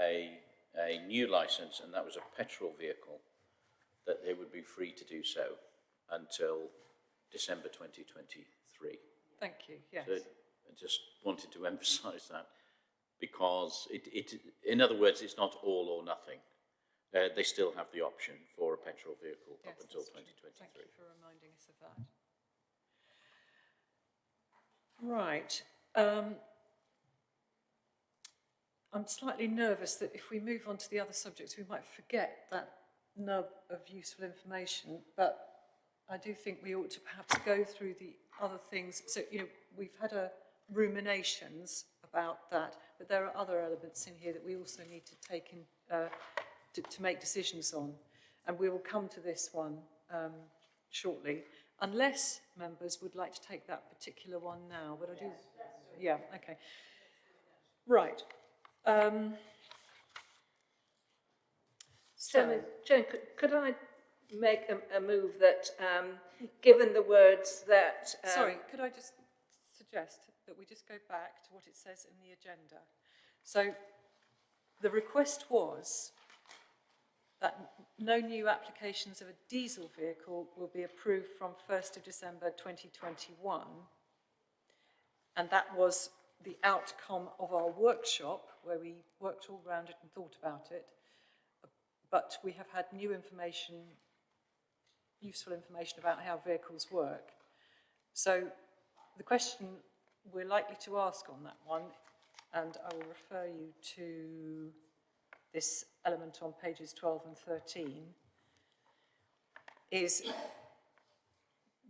a, a new license and that was a petrol vehicle, that they would be free to do so until December 2023. Thank you. Yes. So I just wanted to emphasise that because it, it, in other words, it's not all or nothing. Uh, they still have the option for a petrol vehicle Yes, up until that's true. 2023. Thank you for reminding us of that. Right. Um, I'm slightly nervous that if we move on to the other subjects, we might forget that nub of useful information, but I do think we ought to perhaps go through the other things. So, you know, we've had a ruminations about that, but there are other elements in here that we also need to take in, uh, to, to make decisions on. And we will come to this one um, shortly, unless members would like to take that particular one now. But I do, yeah, okay. Right. Um, so, Chairman, could, could I make a, a move that, um, given the words that... Um, sorry, could I just suggest that we just go back to what it says in the agenda? So, the request was that no new applications of a diesel vehicle will be approved from 1st of December 2021. And that was the outcome of our workshop, where we worked all round it and thought about it. But we have had new information, useful information about how vehicles work. So the question we're likely to ask on that one, and I will refer you to this element on pages 12 and 13, is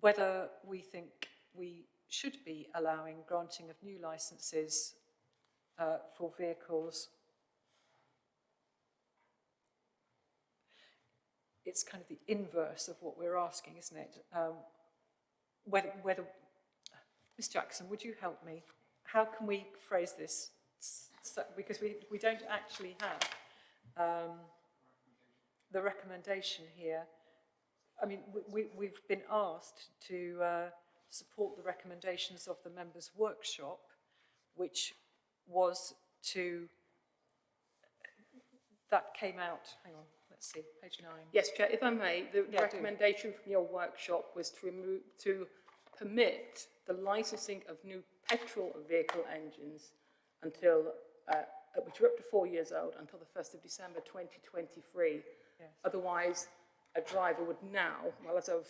whether we think we should be allowing granting of new licenses uh, for vehicles. It's kind of the inverse of what we're asking, isn't it? Um, whether, whether, Ms Jackson, would you help me? How can we phrase this? So, because we, we don't actually have um, the recommendation here. I mean, we, we, we've been asked to uh, support the recommendations of the members' workshop, which was to, that came out, hang on, let let's see, page nine. Yes, Chair, if I may, the Yeah, recommendation from your workshop was to remove, to permit the licensing of new petrol vehicle engines until, uh, which are up to four years old, until the first of December twenty twenty-three. Yes. Otherwise, a driver would now, well, as of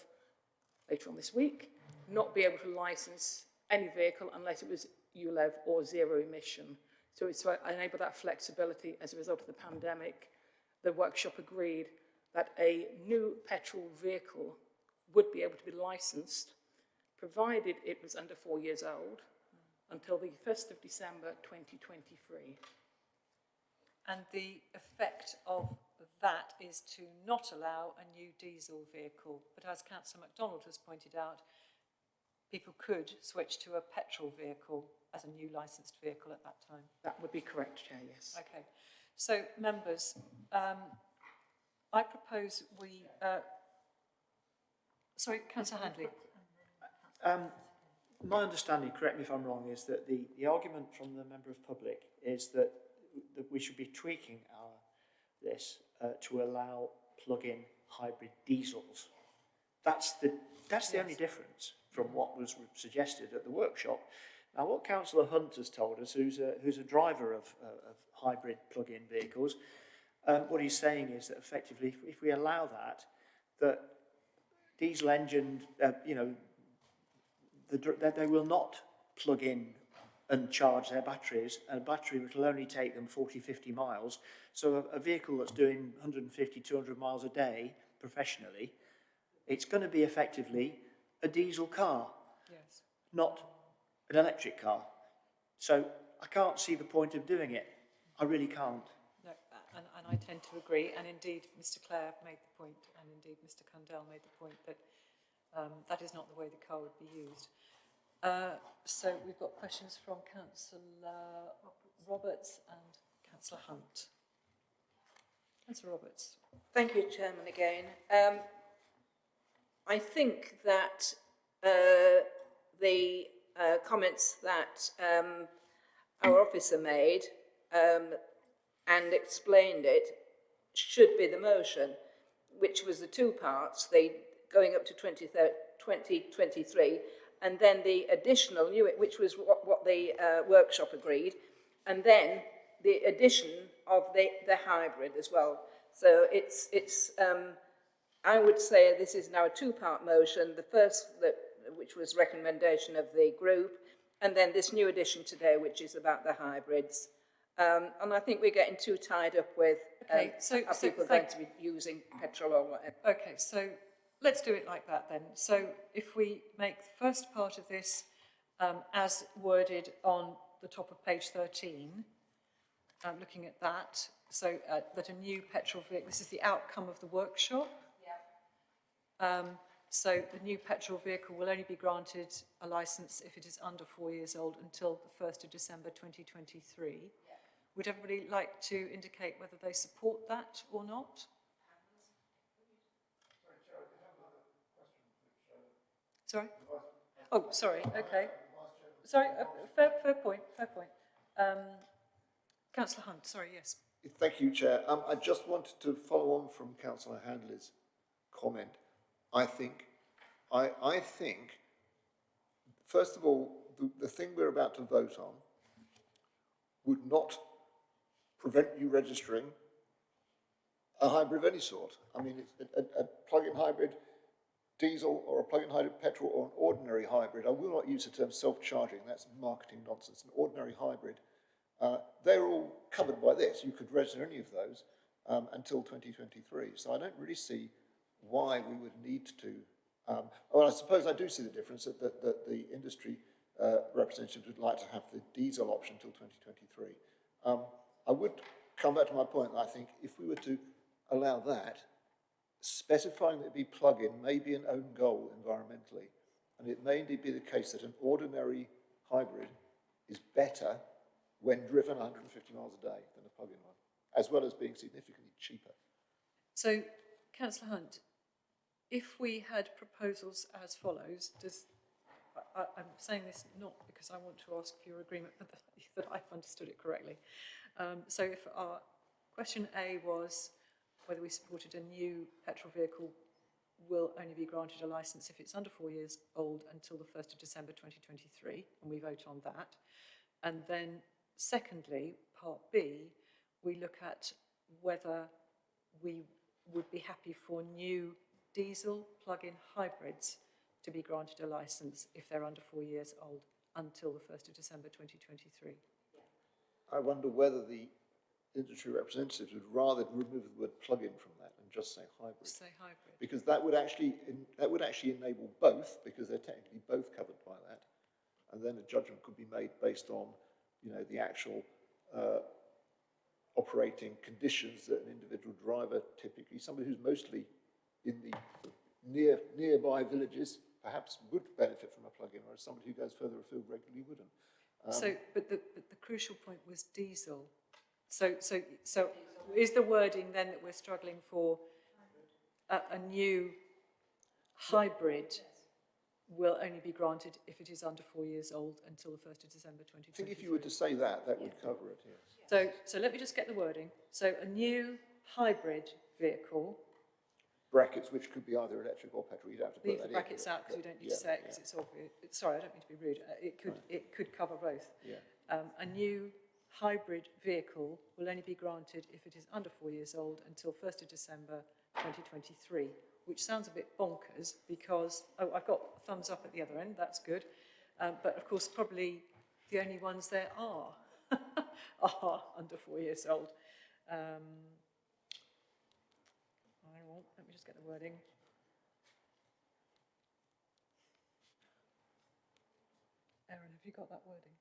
later on this week, not be able to license any vehicle unless it was ULEV or zero emission. So it's to enable that flexibility as a result of the pandemic. The workshop agreed that a new petrol vehicle would be able to be licensed, provided it was under four years old, until the 1st of December 2023. And the effect of that is to not allow a new diesel vehicle. But as councillor MacDonald has pointed out, people could switch to a petrol vehicle as a new licensed vehicle at that time. That would be correct, Chair, yes. Okay, so members, um, I propose we, uh, sorry, councillor Handley. Um, my understanding, correct me if I'm wrong, is that the, the argument from the member of public is that, that we should be tweaking our, this uh, to allow plug-in hybrid diesels. That's the, that's the only difference from what was suggested at the workshop. Now, what Councillor Hunt has told us, who's a, who's a driver of, uh, of hybrid plug-in vehicles, um, what he's saying is that effectively, if, if we allow that, that diesel engine, uh, you know, the, that they will not plug in and charge their batteries, a battery which will only take them 40, 50 miles. So a, a vehicle that's doing 150, 200 miles a day professionally, it's going to be effectively a diesel car, Yes. not an electric car. So I can't see the point of doing it. I really can't. No, and, and I tend to agree, and indeed Mr Clare made the point, and indeed Mr Cundell made the point that um, that is not the way the car would be used. Uh, so we've got questions from councillor Roberts and councillor Hunt. Councillor Roberts. Thank you, Chairman, again. Um, I think that uh, the uh, comments that um, our officer made um, and explained it should be the motion, which was the two parts, the going up to 20, 2023, and then the additional which was what, what the uh, workshop agreed, and then the addition of the, the hybrid as well. So it's, it's um, I would say this is now a two-part motion. The first, that, which was recommendation of the group, and then this new addition today, which is about the hybrids. Um, and I think we're getting too tied up with um, so- are so people going to be using petrol or whatever. Okay, so let's do it like that then. So if we make the first part of this um, as worded on the top of page 13, um, looking at that, so uh, that a new petrol vehicle, this is the outcome of the workshop. Um, so the new petrol vehicle will only be granted a licence if it is under four years old until the 1st of December 2023. Would everybody like to indicate whether they support that or not? Sorry? Oh, sorry, okay. Sorry, uh, fair, fair point, fair point. Um, councillor Hunt, sorry, yes. Thank you, Chair. Um, I just wanted to follow on from Councillor Handley's comment. I think, I, I think, first of all, the, the thing we're about to vote on would not prevent you registering a hybrid of any sort. I mean, a, a plug-in hybrid diesel or a plug-in hybrid petrol or an ordinary hybrid. I will not use the term self-charging. That's marketing nonsense. An ordinary hybrid. Uh, they're all covered by this. You could register any of those um, until 2023. So I don't really see why we would need to. Um, well, I suppose I do see the difference that, that, that the industry uh, representatives would like to have the diesel option until 2023. Um, I would come back to my point that I think if we were to allow that, specifying that it be plug-in may be an own goal environmentally, and it may indeed be the case that an ordinary hybrid is better when driven 150 miles a day than a plug-in one, as well as being significantly cheaper. So, councillor Hunt, if we had proposals as follows, does, I, I'm saying this not because I want to ask for your agreement, but that, that I've understood it correctly. Um, so if our question A was whether we supported a new petrol vehicle will only be granted a licence if it's under four years old until the 1st of December 2023, and we vote on that. And then secondly, part B, we look at whether we would be happy for new diesel plug-in hybrids to be granted a licence if they're under four years old until the 1st of December 2023. I wonder whether the industry representatives would rather remove the word plug-in from that and just say hybrid. Say hybrid. Because that would actually, that would actually enable both, because they're technically both covered by that. And then a judgment could be made based on, you know, the actual uh, operating conditions that an individual driver, typically somebody who's mostly in the near nearby villages, perhaps would benefit from a plug-in, whereas somebody who goes further afield regularly wouldn't. Um, So, but the, but the crucial point was diesel. So, so, so is the wording then that we're struggling for a, a new hybrid will only be granted if it is under four years old until the 1st of December I think if you were to say that, that would cover it, yes. So, so let me just get the wording. So a new hybrid vehicle, Brackets, which could be either electric or petrol, you'd have to put leave that the in. brackets out because we don't need Yeah, to say it because yeah, it's obvious. Sorry, I don't mean to be rude. Uh, It could, it could cover both. Yeah. Um, a new hybrid vehicle will only be granted if it is under four years old until 1st of December 2023, which sounds a bit bonkers because, oh, I've got thumbs up at the other end, that's good. Um, but of course, probably the only ones there are, are under four years old. Um, let me just get the wording. Erin, have you got that wording?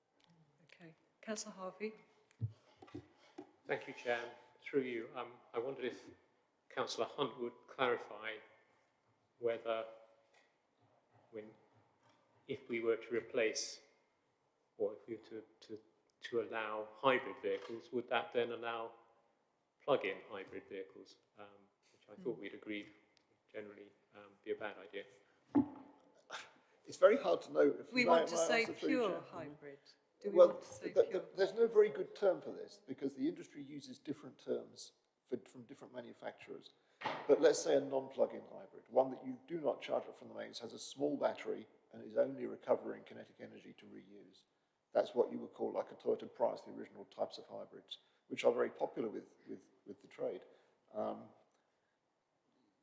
Okay. Councillor Harvey? Thank you, Chair. Through you, um, I wondered if Councillor Hunt would clarify whether when, if we were to replace or if we were to, to, to allow hybrid vehicles, would that then allow plug-in hybrid vehicles, um, which I thought we'd agreed generally um, be a bad idea. It's very hard to know. if- We want to say pure hybrid. Do we Well, want to say the- pure? the- there's no very good term for this because the industry uses different terms for, from different manufacturers. But let's say a non-plug-in hybrid, one that you do not charge up from the mains, has a small battery and is only recovering kinetic energy to reuse. That's what you would call like a Toyota Prius, the original types of hybrids, which are very popular with, with, with the trade. Um,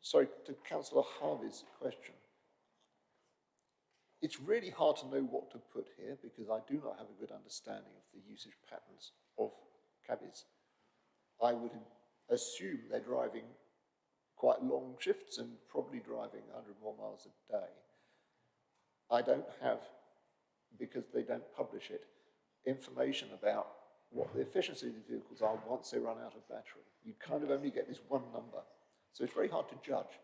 sorry, to Councillor Harvey's question. It's really hard to know what to put here because I do not have a good understanding of the usage patterns of cabbies. I would assume they're driving quite long shifts and probably driving 100 more miles a day. I don't have, because they don't publish it, information about what the efficiency of the vehicles are once they run out of battery. You kind of only get this one number. So it's very hard to judge,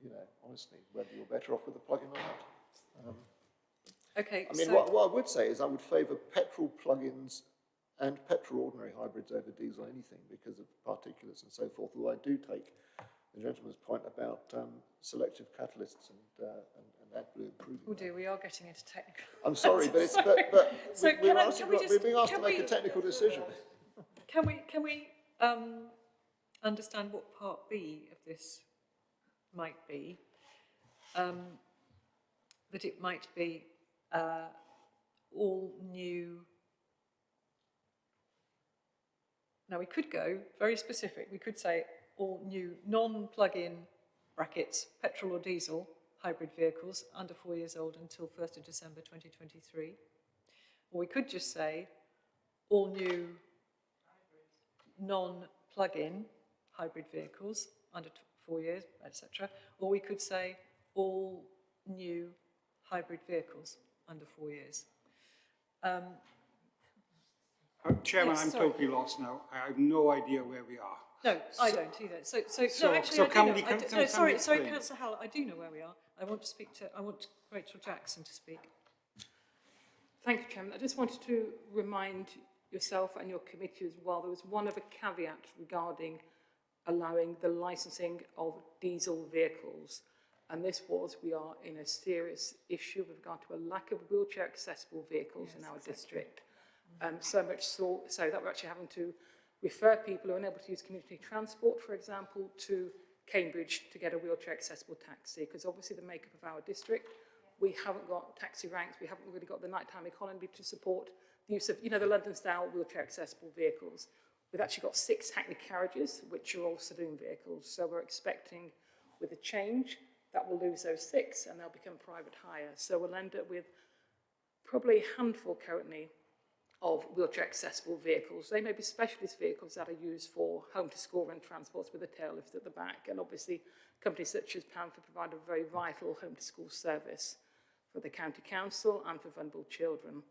you know, honestly, whether you're better off with a plug-in or not. Um, Okay, I mean, so, what, what I would say is I would favour petrol plug-ins and petrol ordinary hybrids over diesel anything because of particulates and so forth, although I do take the gentleman's point about um, selective catalysts and, uh, and, and AdBlue improving oh that. dear, we are getting into technical. I'm sorry, but it's, but, but So we- we're, can I- asking, we being asked to make a technical decision. Can we, can we um, understand what part B of this might be? Um, that it might be uh, all new. Now, we could go very specific. We could say all new non-plug-in brackets, petrol or diesel hybrid vehicles under four years old until 1st of December 2023. Or we could just say all new non-plug-in hybrid vehicles under t- four years, etc. Or we could say all new hybrid vehicles under four years. Um, Uh, Chairman, Yes, I'm sorry. totally lost now. I have no idea where we are. no, I don't either. So, so, So- no, actually, so I do can know. we- I can- do- can- no, sorry, we sorry. Councillor Howell, I do know where we are. I want to speak to, I want Rachel Jackson to speak. Thank you, Chairman. I just wanted to remind yourself and your committee as well, there was one other caveat regarding allowing the licensing of diesel vehicles. And this was, we are in a serious issue with regard to a lack of wheelchair accessible vehicles in our district. Um, so much so, so that we're actually having to refer people who are unable to use community transport, for example, to Cambridge to get a wheelchair accessible taxi, because obviously the makeup of our district, we haven't got taxi ranks, we haven't really got the nighttime economy to support the use of, you know, the London style wheelchair accessible vehicles. We've actually got six Hackney carriages, which are all saloon vehicles, so we're expecting with a change that we'll lose those six and they'll become private hire. So we'll end up with probably a handful currently of wheelchair accessible vehicles. They may be specialist vehicles that are used for home to school run transports with a tail lift at the back. And obviously companies such as Panther provide a very vital home to school service for the county council and for vulnerable children.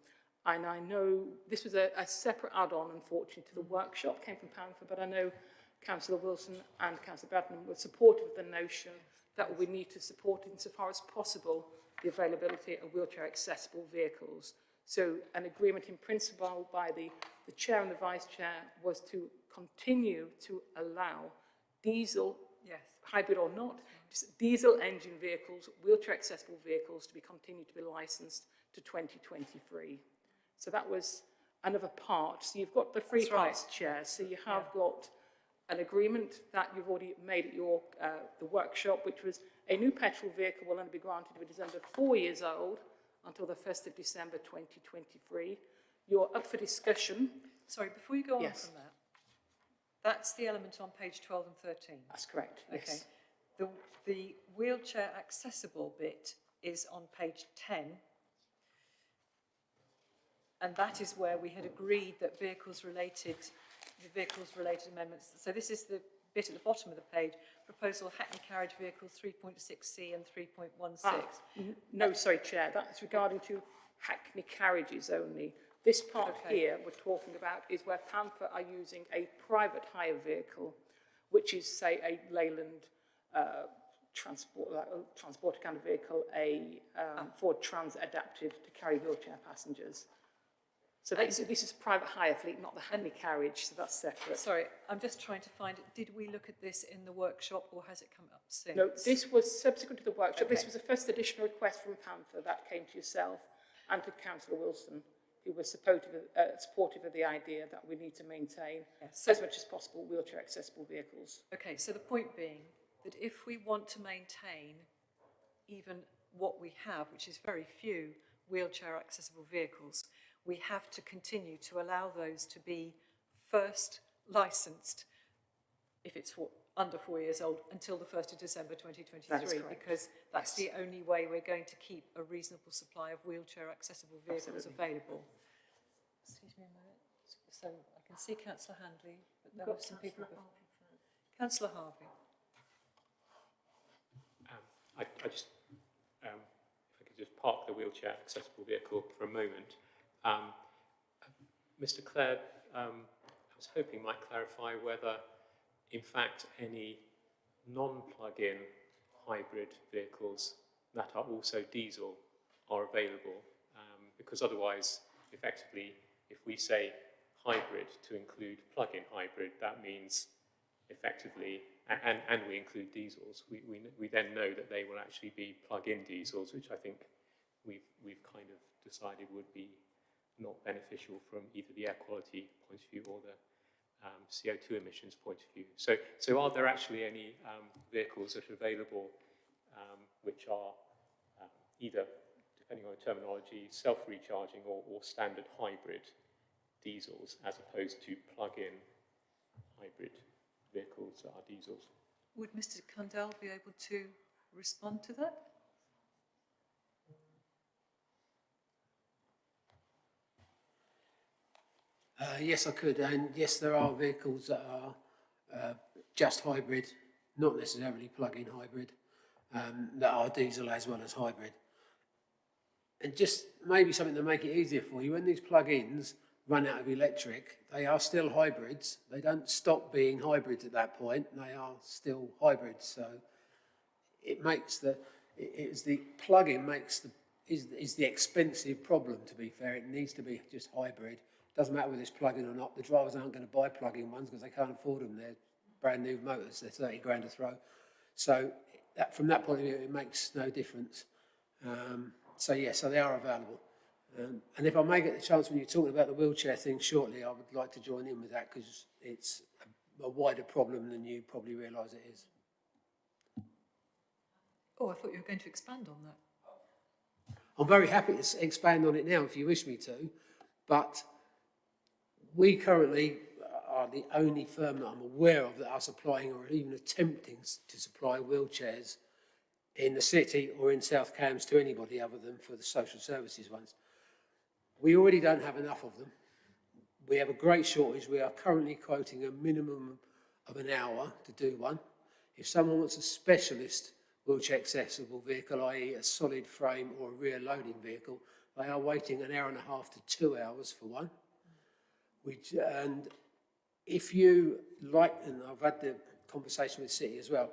And I know this was a, a separate add-on, unfortunately, to the mm-hmm. workshop, came from Panther, but I know Councillor Wilson and Councillor Bradnam were supportive of the notion that we need to support insofar as possible the availability of wheelchair accessible vehicles. So an agreement in principle by the, the chair and the vice chair was to continue to allow diesel, Yes. hybrid or not, just diesel engine vehicles, wheelchair accessible vehicles to be continued to be licensed to 2023. So that was another part. So you've got the free That's right. chair. So you have got an agreement that you've already made at your uh, the workshop, which was a new petrol vehicle will only be granted if it is under four years old until the 1st of December 2023. You're up for discussion. Sorry, before you go on from that, that's the element on page 12 and 13. That's correct. Okay. Yes. The, the wheelchair accessible bit is on page 10. And that is where we had agreed that vehicles related, the vehicles related amendments. So this is the bit at the bottom of the page, proposal Hackney carriage vehicles 3.6C and 3.16. Ah, no, sorry, Chair, that's regarding to Hackney carriages only. This part Okay. here we're talking about is where Panther are using a private hire vehicle, which is, say, a Leyland uh, transport, like a transport kind of vehicle, a um, Ford Trans adapted to carry wheelchair passengers. So this, this is private hire fleet, not the Hackney carriage, so that's separate. Sorry, I'm just trying to find, did we look at this in the workshop or has it come up since? No, this was subsequent to the workshop. This was a first additional request from Panther that came to yourself and to Councillor Wilson, who was supportive of, uh, supportive of the idea that we need to maintain Yes. as much as possible wheelchair accessible vehicles. Okay, so the point being that if we want to maintain even what we have, which is very few wheelchair accessible vehicles, we have to continue to allow those to be first licensed, if it's for, under four years old, until the 1st of December 2023. That is correct. Because that's the only way we're going to keep a reasonable supply of wheelchair accessible vehicles available. Excuse me a minute. So I can see councillor Handley, but there were some people before. Councillor Harvey. Um, I, I just, um, if I could just park the wheelchair accessible vehicle for a moment. Um, Mr Clare, um, I was hoping might clarify whether, in fact, any non-plug-in hybrid vehicles that are also diesel are available, um, because otherwise, effectively, if we say hybrid to include plug-in hybrid, that means effectively, and, and we include diesels, we, we, we then know that they will actually be plug-in diesels, which I think we've, we've kind of decided would be not beneficial from either the air quality point of view or the um, CO2 emissions point of view. So, so are there actually any um, vehicles that are available um, which are um, either, depending on the terminology, self-recharging or, or standard hybrid diesels as opposed to plug-in hybrid vehicles that are diesels? Would Mr Cundell be able to respond to that? Uh, yes, I could, and yes, there are vehicles that are uh, just hybrid, not necessarily plug-in hybrid, um, that are diesel as well as hybrid. And just maybe something to make it easier for you, when these plug-ins run out of electric, they are still hybrids. They don't stop being hybrids at that point. They are still hybrids. So it makes the, it's the plug-in makes the, is, is the expensive problem, to be fair. It needs to be just hybrid. Doesn't matter whether it's plug-in or not. The drivers aren't going to buy plug-in ones because they can't afford them. They're brand new motors. They're 30 grand a throw. So that, from that point of view, it makes no difference. Um, so yeah, so they are available. Um, and if I may get the chance when you're talking about the wheelchair thing shortly, I would like to join in with that because it's a, a wider problem than you probably realise it is. Oh, I thought you were going to expand on that. I'm very happy to expand on it now if you wish me to, but we currently are the only firm that I'm aware of that are supplying or even attempting to supply wheelchairs in the city or in South Cambs to anybody other than for the social services ones. We already don't have enough of them. We have a great shortage. We are currently quoting a minimum of an hour to do one. If someone wants a specialist wheelchair accessible vehicle, i.e. a solid frame or a rear loading vehicle, they are waiting an hour and a half to two hours for one. Which, and if you like, and I've had the conversation with City as well,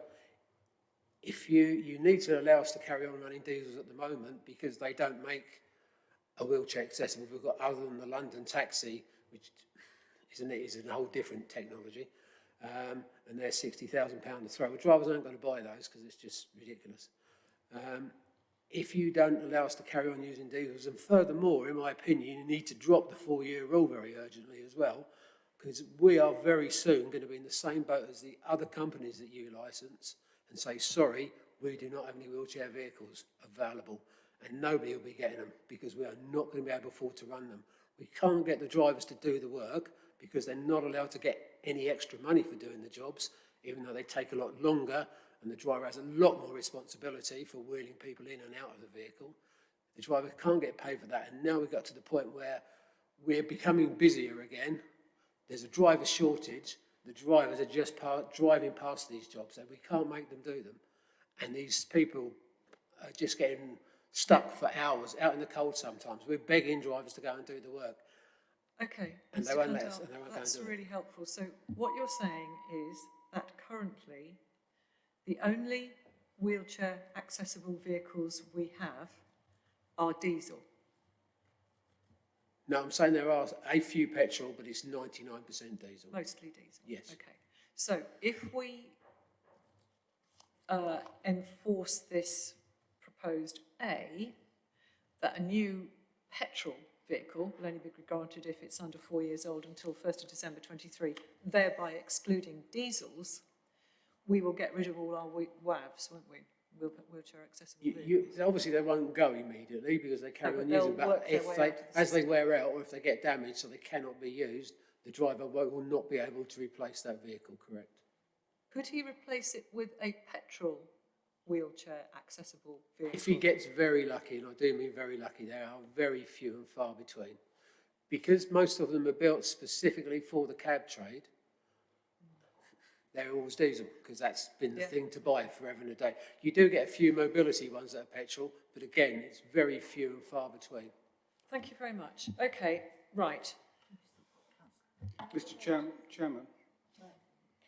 if you, you need to allow us to carry on running diesels at the moment because they don't make a wheelchair accessible. We've got other than the London taxi, which isn't it, is a whole different technology. Um, and they're £60,000 to throw. Well, drivers aren't going to buy those because it's just ridiculous. Um, if you don't allow us to carry on using diesels, and furthermore, in my opinion, you need to drop the four-year rule very urgently as well, because we are very soon going to be in the same boat as the other companies that you license and say, sorry, we do not have any wheelchair vehicles available, and nobody will be getting them because we are not going to be able to afford to run them. We can't get the drivers to do the work because they're not allowed to get any extra money for doing the jobs, even though they take a lot longer and the driver has a lot more responsibility for wheeling people in and out of the vehicle. The driver can't get paid for that. And now we've got to the point where we're becoming busier again. There's a driver shortage. The drivers are just driving past these jobs and we can't make them do them. And these people are just getting stuck for hours out in the cold sometimes. We're begging drivers to go and do the work. Okay, And they won't let us- and they won't go and that's do it. really helpful. So what you're saying is that currently the only wheelchair accessible vehicles we have are diesel. No, I'm saying there are a few petrol, but it's 99% diesel. Mostly diesel? Yes. Okay. So if we uh, enforce this proposed A, that a new petrol vehicle will only be granted if it's under four years old until 1st of December 23, thereby excluding diesels, we will get rid of all our WAVs, won't we? Wheel- Wheelchair accessible You, you, obviously, they won't go immediately because they carry No, on using but if they, the as they wear out or if they get damaged so they cannot be used, the driver will will not be able to replace that vehicle, correct? Could he replace it with a petrol wheelchair accessible vehicle? If he gets very lucky, and I do mean very lucky, there are very few and far between. Because most of them are built specifically for the cab trade, they're always diesel, because that's been the Yeah. thing to buy forever and a day. You do get a few mobility ones that are petrol, but again, it's very few and far between. Thank you very much. Okay, right. Mr Chair, Chairman,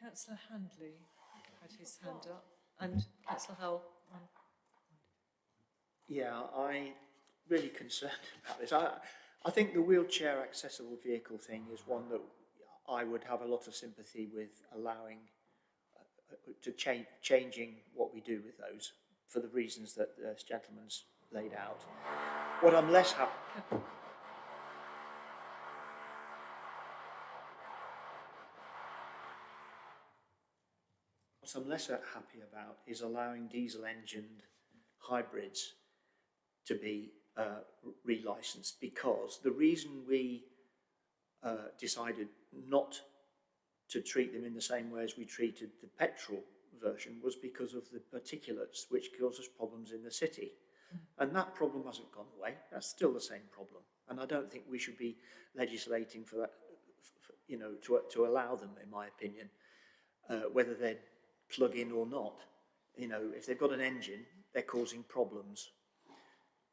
Councillor Handley had his hand up and Councillor Howell. um, Yeah, I'm really concerned about this. I, I think the wheelchair accessible vehicle thing is one that I would have a lot of sympathy with allowing to change changing what we do with those for the reasons that this gentleman's laid out. What I'm less happy. What I'm less happy about is allowing diesel engined hybrids to be uh, relicensed because the reason we uh, decided not to treat them in the same way as we treated the petrol version was because of the particulates which causes problems in the city. And that problem hasn't gone away. That's still the same problem. And I don't think we should be legislating for that, you know, to, to allow them, in my opinion, uh, whether they're plug-in or not. You know, if they've got an engine, they're causing problems.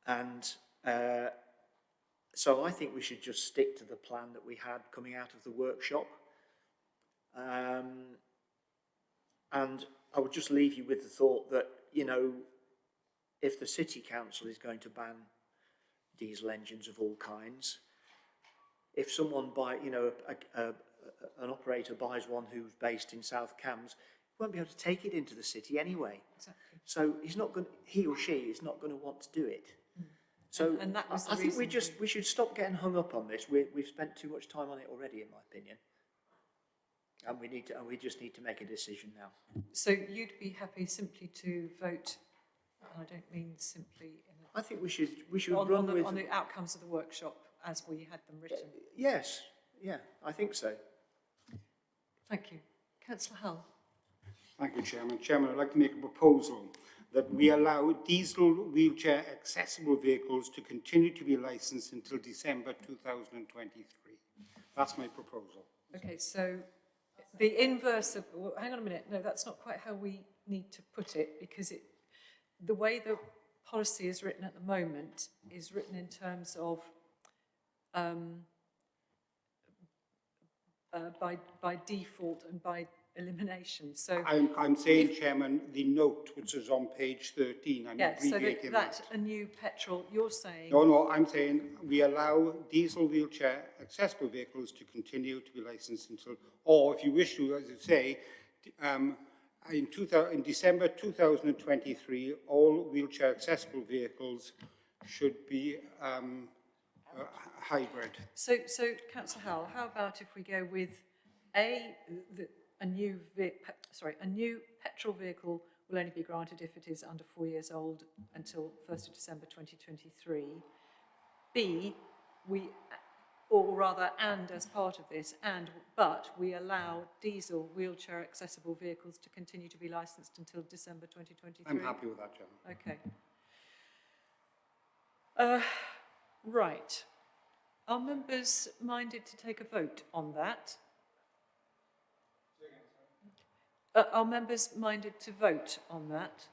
And uh, so I think we should just stick to the plan that we had coming out of the workshop. Um, and I would just leave you with the thought that, you know, if the city council is going to ban diesel engines of all kinds, if someone buy, you know, a, a, a, an operator buys one who's based in South Cambs, won't be able to take it into the city anyway. Exactly. So he's not going, he or she is not going to want to do it. So And that was I, I think we just we should stop getting hung up on this. We, we've spent too much time on it already, in my opinion. And we need to, and we just need to make a decision now. So you'd be happy simply to vote, and I don't mean simply in a I think we should we should on, run on, the, with on the outcomes of the workshop as we had them written. Uh, yes, yeah, I think so. Thank you. Councillor Howell. Thank you, Chairman. Chairman, I'd like to make a proposal that we allow diesel wheelchair accessible vehicles to continue to be licensed until December 2023. That's my proposal. Okay, so the inverse of, well, hang on a minute, no, that's not quite how we need to put it, because it, the way the policy is written at the moment is written in terms of, um, uh, by, by default and by elimination, so. I'm, I'm saying, Chairman, the note which is on page 13, I'm Yeah, so that, abbreviating that a new petrol, you're saying, No, no, I'm saying we allow diesel wheelchair accessible vehicles to continue to be licensed until, or if you wish to, as you say, um, in, two in December 2023, all wheelchair accessible vehicles should be um, uh, hybrid. so, so councillor Howell, how about if we go with A, the, a new, sorry, a new petrol vehicle will only be granted if it is under four years old until 1st of December 2023. B, we, or rather, and as part of this, and, but we allow diesel wheelchair accessible vehicles to continue to be licensed until December 2023. I'm happy with that, Chairman. Okay. Uh, right. Are members minded to take a vote on that? Uh, are members minded to vote on that?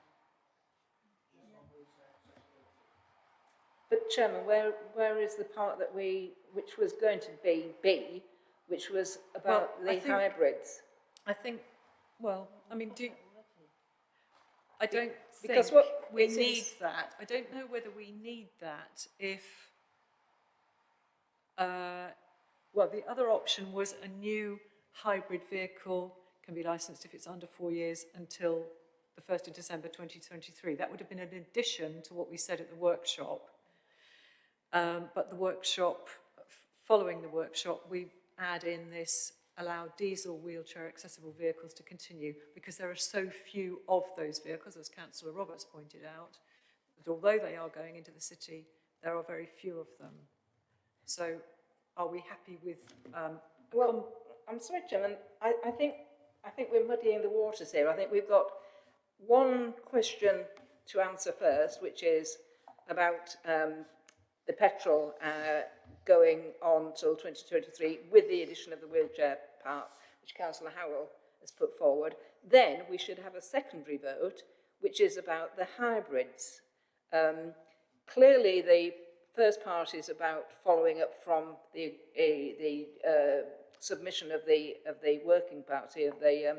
But Chairman, where, where is the part that we, which was going to be B, which was about Well, I the think- hybrids? I think, well, I mean, do, I don't think Because what we need is- that. I don't know whether we need that if, uh, well, the other option was a new hybrid vehicle can be licensed if it's under four years until the 1st of December 2023. That would have been an addition to what we said at the workshop. Um, but the workshop, following the workshop, we add in this allow diesel wheelchair accessible vehicles to continue because there are so few of those vehicles, as Councillor Roberts pointed out, that although they are going into the city, there are very few of them. So are we happy with, um, Well, I'm sorry, Chairman, I, I think, I think we're muddying the waters here. I think we've got one question to answer first, which is about um, the petrol uh, going on till 2023 with the addition of the wheelchair part, which Councillor Howell has put forward. Then we should have a secondary vote, which is about the hybrids. Um, clearly, the first part is about following up from the, uh, the uh, submission of the, of the working party of the, um,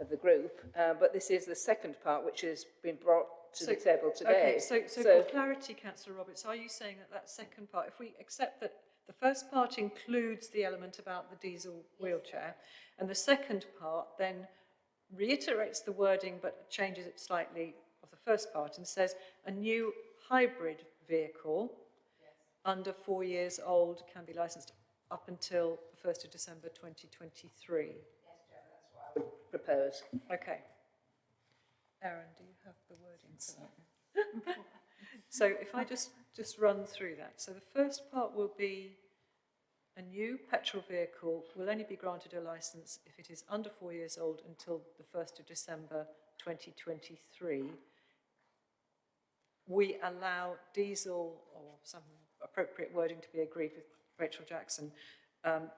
of the group, uh, but this is the second part which has been brought to the table today. Okay, so, so for clarity, councillor Roberts, are you saying that that second part, if we accept that the first part includes the element about the diesel wheelchair, and the second part then reiterates the wording but changes it slightly of the first part and says a new hybrid vehicle under four years old can be licensed up until the 1st of December 2023. I would propose. Okay. Aaron, do you have the wording for that? So if I just, just run through that. So the first part will be a new petrol vehicle will only be granted a licence if it is under four years old until the 1st of December 2023. We allow diesel or some appropriate wording to be agreed with Rachel Jackson. Um,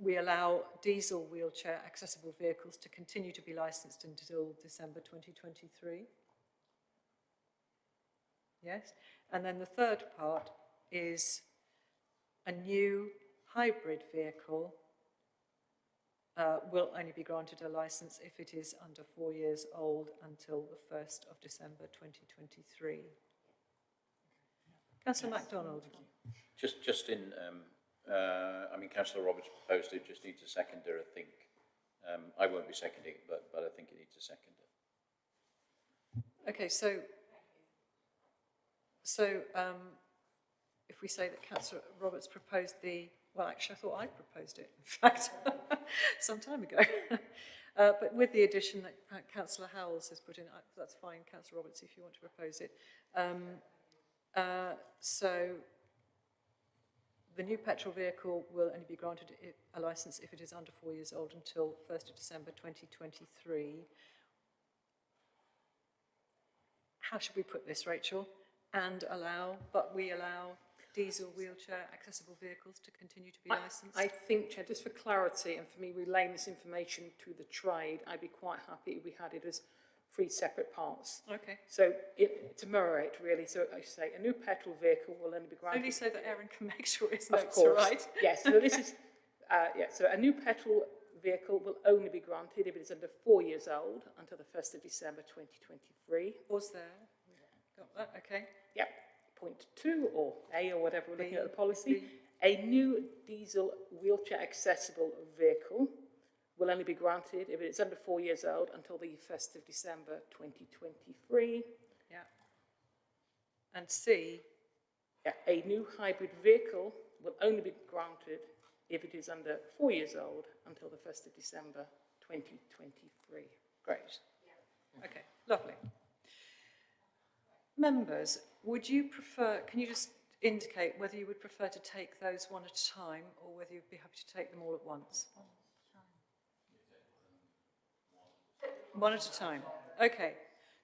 we allow diesel wheelchair accessible vehicles to continue to be licensed until December 2023. Yes, and then the third part is a new hybrid vehicle uh, will only be granted a licence if it is under four years old until the 1st of December 2023. Councillor MacDonald. Just, just in, um, uh, I mean, councillor Roberts proposed it, just needs a seconder, I think. Um, I won't be seconding it, but, but I think it needs a seconder. Okay, so so um, if we say that councillor Roberts proposed the, well, actually, I thought I proposed it, in fact, some time ago. Uh, but with the addition that councillor Howells has put in, uh, that's fine, councillor Roberts, if you want to propose it. Um, uh, so the new petrol vehicle will only be granted a licence if it is under four years old until 1st of December 2023. How should we put this, Rachel? And allow, but we allow diesel wheelchair accessible vehicles to continue to be I- licensed? I think, Chair, just for clarity and for me relaying this information to the trade, I'd be quite happy if we had it as three separate parts. Okay. So it, to mirror it really, so I say a new petrol vehicle will only be granted. Only so that Aaron can make sure his Of notes are course. right. Yes, so this is, uh, yeah, so a new petrol vehicle will only be granted if it is under four years old until the 1st of December 2023. Was there? Got that, okay. Yep. Point two or A or whatever we're looking at the policy. B. A new diesel wheelchair accessible vehicle will only be granted if it is under four years old until the 1st of December 2023. Yeah. And C, Yeah, a new hybrid vehicle will only be granted if it is under four years old until the 1st of December 2023. great. Okay, lovely. Members, would you prefer, can you just indicate whether you would prefer to take those one at a time or whether you'd be happy to take them all at once? One at a time. Okay.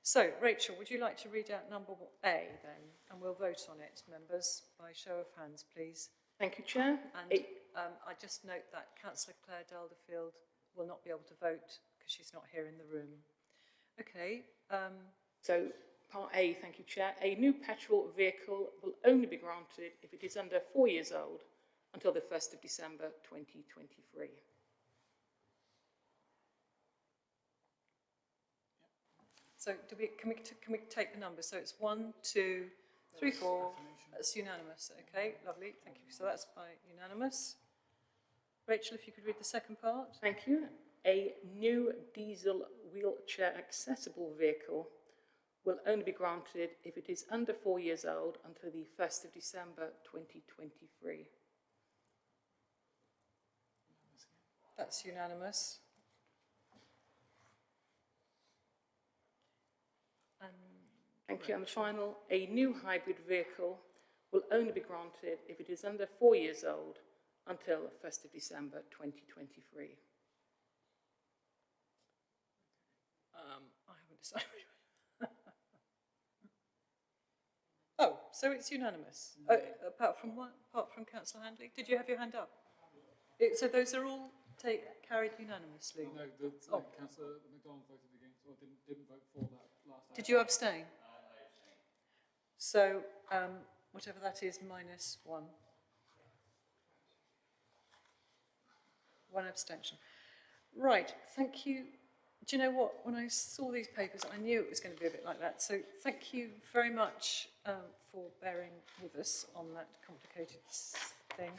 So, Rachel, would you like to read out number A then? And we'll vote on it, members, by show of hands, please. Thank you, Chair. And um, I just note that councillor Claire Delderfield will not be able to vote because she's not here in the room. Okay, um, So, part A, thank you, Chair. A new petrol vehicle will only be granted if it is under four years old until the 1st of December 2023. So do we, can we, can we take the numbers? So it's one, two, three, four, that's unanimous, okay, lovely, thank you. So that's by unanimous. Rachel, if you could read the second part? Thank you. A new diesel wheelchair accessible vehicle will only be granted if it is under four years old until the 1st of December 2023. That's unanimous. Thank you. And the final, a new hybrid vehicle will only be granted if it is under four years old until the 1st of December 2023. Um, I haven't decided. oh, so it's unanimous. Uh, apart from what? Apart from Councillor Handley, did you have your hand up? It, so those are all take, carried unanimously. No, the, Oh. councillor McDonald voted against, or didn't, didn't vote for that last. Did you abstain? So um, whatever that is, minus one. One abstention. Right, thank you. Do you know what? When I saw these papers, I knew it was going to be a bit like that. So thank you very much um, for bearing with us on that complicated thing.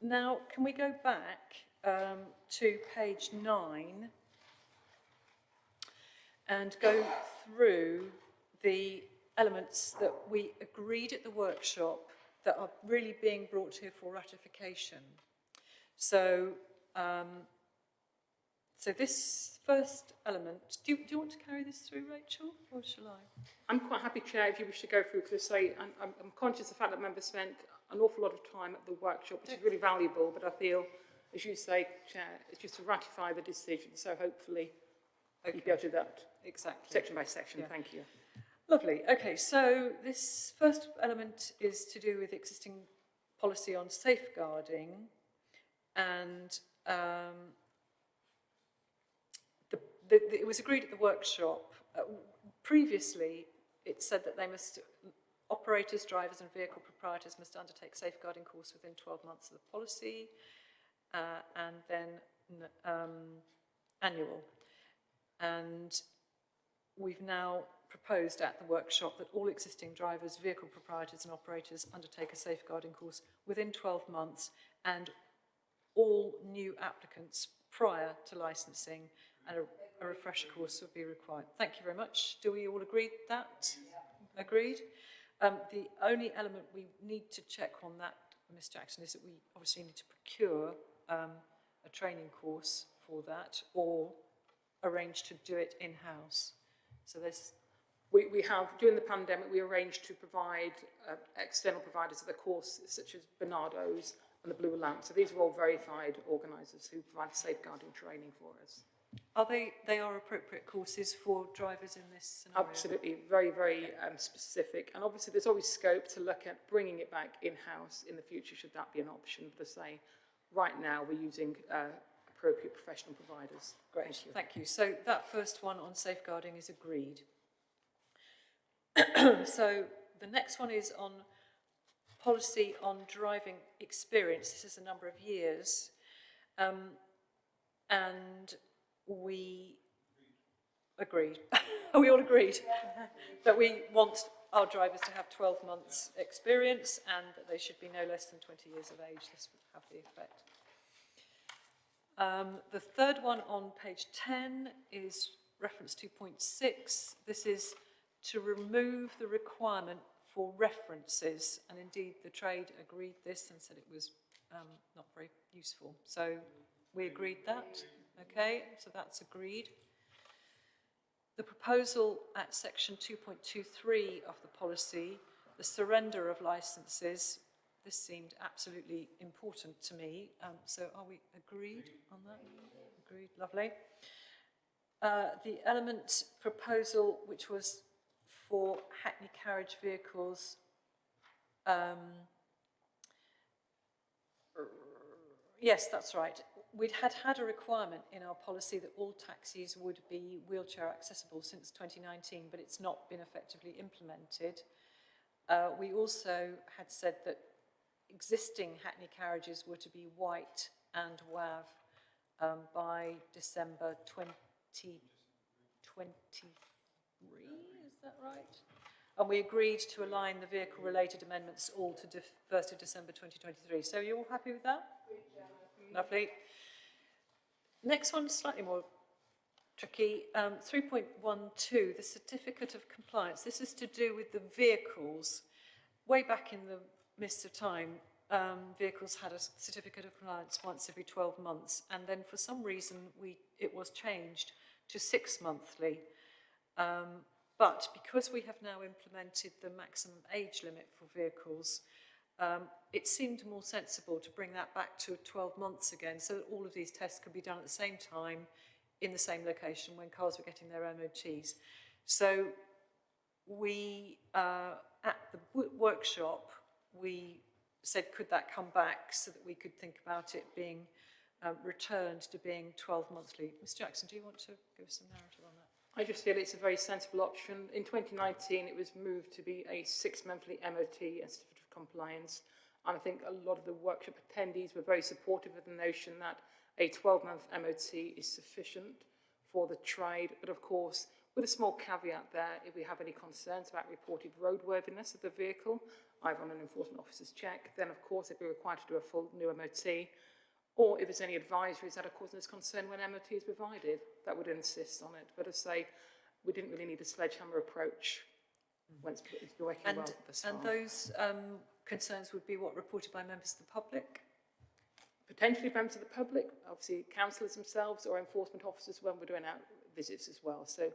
Now, can we go back um, to page nine and go through the elements that we agreed at the workshop that are really being brought here for ratification? So, um, so this first element, do you, do you want to carry this through, Rachel, or shall I? I'm quite happy, Chair, if you wish to go through, because I say, I'm, I'm, I'm conscious of the fact that members spent an awful lot of time at the workshop, which is really valuable, but I feel, as you say, Chair, it's just to ratify the decision, so hopefully you go to do that Exactly. section by section, Yeah. thank you. Lovely. Okay, so this first element is to do with existing policy on safeguarding and um, the, the, the, it was agreed at the workshop. Uh, previously, it said that they must, operators, drivers and vehicle proprietors must undertake safeguarding course within 12 months of the policy uh, and then um, annual. And we've now proposed at the workshop that all existing drivers, vehicle proprietors and operators undertake a safeguarding course within 12 months and all new applicants prior to licensing and a, a refresher course would be required. Thank you very much. Do we all agree that? Agreed? Um, the only element we need to check on that, Ms Jackson, is that we obviously need to procure um, a training course for that or arrange to do it in-house. So there's, We, we have, during the pandemic, we arranged to provide uh, external providers of the course, such as Barnardo's and the Blue Lamp. So these are all verified organisers who provide safeguarding training for us. are they, they are appropriate courses for drivers in this scenario? Absolutely, very, very um, specific. And obviously, there's always scope to look at bringing it back in-house in the future, should that be an option. But as I say, right now, we're using uh, appropriate professional providers. Great, thank you. So that first one on safeguarding is agreed. so the next one is on policy on driving experience. This is a number of years. Um, and we agreed. We all agreed? that we want our drivers to have 12 months experience and that they should be no less than 20 years of age. This would have the effect. Um, the third one on page 10 is reference 2.6. This is to remove the requirement for references, and indeed the trade agreed this and said it was um, not very useful. So we agreed that, okay, so that's agreed. The proposal at section 2.23 of the policy, the surrender of licences, this seemed absolutely important to me. Um, so are we agreed on that? Agreed, lovely. Uh, the element proposal, which was for Hackney carriage vehicles, um, yes, that's right. We'd had had a requirement in our policy that all taxis would be wheelchair accessible since 2019, but it's not been effectively implemented. Uh, we also had said that existing Hackney carriages were to be white and WAV um, by December 2023, is that right? And we agreed to align the vehicle-related amendments all to de 1st of December 2023. So you all happy with that? Lovely. Next one, slightly more tricky. Um, 3.12, the certificate of compliance. This is to do with the vehicles. Way back in the mist of time, um, vehicles had a certificate of compliance once every 12 months, and then for some reason we it was changed to six monthly. Um, but because we have now implemented the maximum age limit for vehicles, um, it seemed more sensible to bring that back to 12 months again so that all of these tests could be done at the same time in the same location when cars were getting their MOTs. So we, uh, at the workshop, we said, could that come back so that we could think about it being um, returned to being 12 monthly? Ms Jackson, do you want to give us some narrative on that? I just feel it's a very sensible option. In 2019, it was moved to be a six-monthly MOT and certificate of compliance. And I think a lot of the workshop attendees were very supportive of the notion that a 12-month MOT is sufficient for the trade. But of course, with a small caveat there, if we have any concerns about reported roadworthiness of the vehicle, either on an enforcement officer's check, then of course they'd be required to do a full new MOT. Or if there's any advisories that are causing us concern when MOT is provided, that would insist on it. But as I say, we didn't really need a sledgehammer approach it's it's working And, well and those um, concerns would be what reported by members of the public? Potentially members of the public, obviously councillors themselves or enforcement officers when we're doing out visits as well. So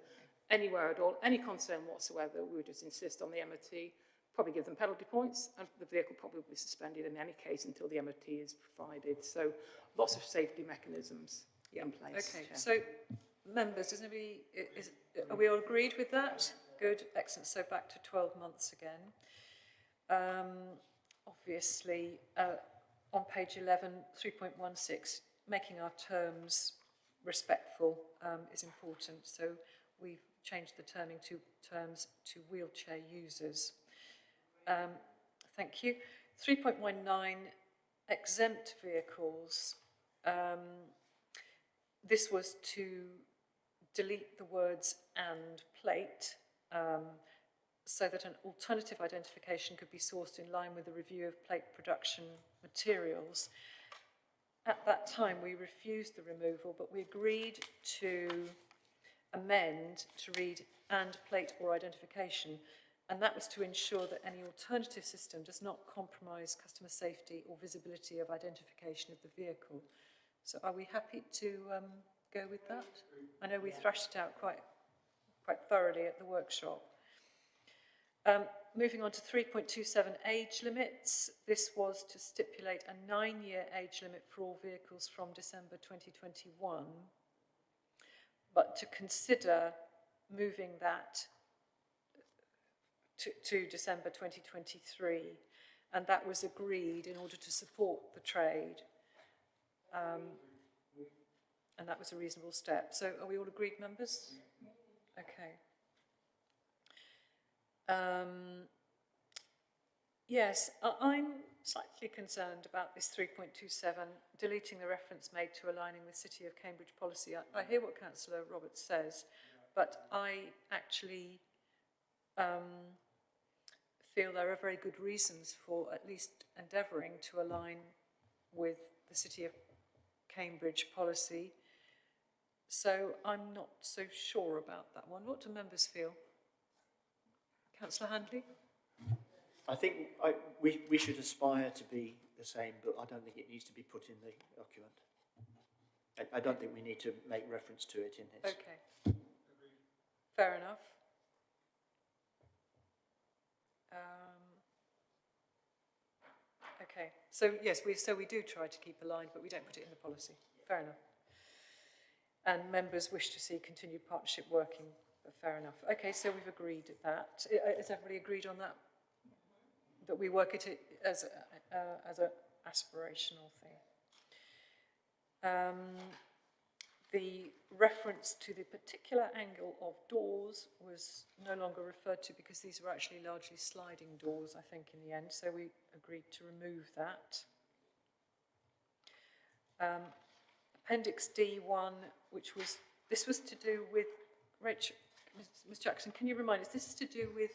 anywhere at all, any concern whatsoever, we would just insist on the MOT, probably give them penalty points, and the vehicle probably will be suspended in any case until the MOT is provided. So lots of safety mechanisms yeah. in place. Okay, Chair. so members, does anybody, is, are we all agreed with that? Good, excellent. So back to 12 months again. Um, obviously, uh, on page 11, 3.16, making our terms respectful um, is important. So we've changed the terming to terms to wheelchair users. Um, thank you. 3.19, exempt vehicles. Um, this was to delete the words and plate um, so that an alternative identification could be sourced in line with the review of plate production materials. At that time, we refused the removal, but we agreed to amend to read and plate or identification. And that was to ensure that any alternative system does not compromise customer safety or visibility of identification of the vehicle. So are we happy to um, go with that? I know we thrashed it out quite, quite thoroughly at the workshop. Um, moving on to 3.27 age limits. This was to stipulate a nine-year age limit for all vehicles from December 2021, but to consider moving that to, to December 2023, and that was agreed in order to support the trade. Um, and that was a reasonable step. So are we all agreed, members? Okay. Um, yes, I, I'm slightly concerned about this 3.27, deleting the reference made to aligning with City of Cambridge policy. I, I hear what Councillor Roberts says, but I actually um, feel there are very good reasons for at least endeavouring to align with the City of Cambridge policy. So I'm not so sure about that one. What do members feel? Councillor Handley? I think I, we, we should aspire to be the same, but I don't think it needs to be put in the document. I, I don't think we need to make reference to it in this. Okay. Fair enough. So yes, we, so we do try to keep aligned, but we don't put it in the policy. Fair enough. And members wish to see continued partnership working, but fair enough. Okay, so we've agreed at that. Has everybody agreed on that? That we work at it as a, uh, as an aspirational thing. Um, the reference to the particular angle of doors was no longer referred to because these were actually largely sliding doors, I think, in the end, so we agreed to remove that. Um, Appendix D1, which was, this was to do with, Rachel, Ms, Ms Jackson, can you remind us, this is to do with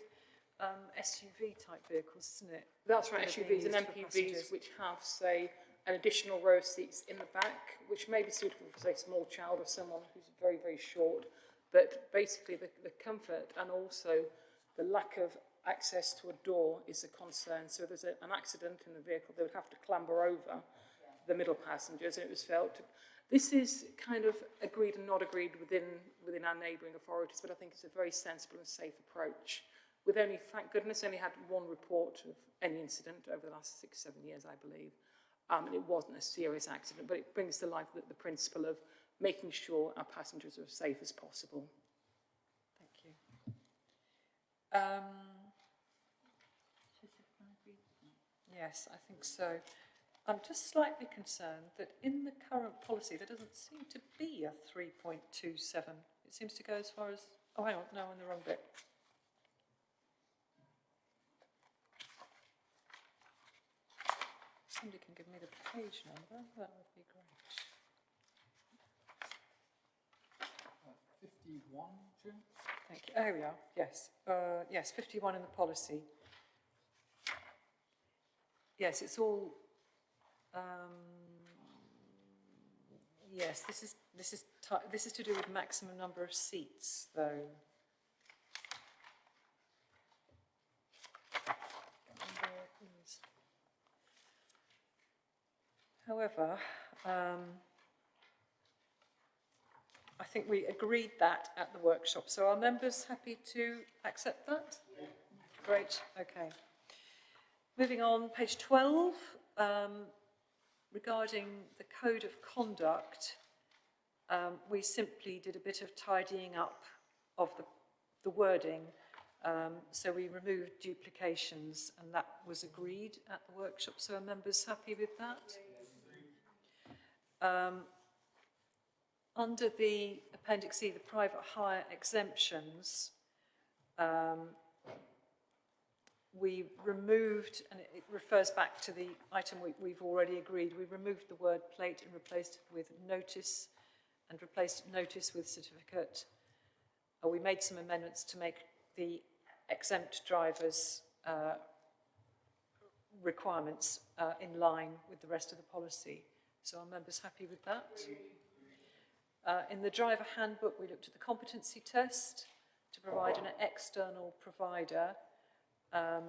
um, SUV type vehicles, isn't it? That's right, That are being SUVs and MPVs which have, say, additional row seats in the back, which may be suitable for, say, a small child or someone who's very, very short. But basically, the, the comfort and also the lack of access to a door is a concern. So if there's a, an accident in the vehicle, they would have to clamber over the middle passengers, and it was felt. This is kind of agreed and not agreed within, within our neighbouring authorities, but I think it's a very sensible and safe approach. We've only, thank goodness, only had one report of any incident over the last six, seven years, I believe. Um, and it wasn't a serious accident, but it brings to life the, the principle of making sure our passengers are as safe as possible. Thank you. Um, yes, I think so. I'm just slightly concerned that in the current policy, there doesn't seem to be a 3.27. It seems to go as far as, oh, hang on, no, I'm in the wrong bit. Somebody can me the page number, that would be great. Fifty-one, Jim? Thank you. There we are, yes. Uh, yes, 51 in the policy. Yes, it's all, um, yes, this is, this is, this is to do with maximum number of seats, though. Can't remember where it is. However, um, I think we agreed that at the workshop. So are members happy to accept that? Great, okay. Moving on, page 12, um, regarding the code of conduct, um, we simply did a bit of tidying up of the, the wording. Um, so we removed duplications and that was agreed at the workshop. So are members happy with that? Um, under the Appendix E, the private hire exemptions, um, we removed, and it- refers back to the item we, we've already agreed, we removed the word plate and replaced it with notice, and replaced notice with certificate. Uh, we made some amendments to make the exempt drivers' uh, requirements uh, in line with the rest of the policy. So are members happy with that? Uh, in the driver handbook, we looked at the competency test to provide an external provider Um,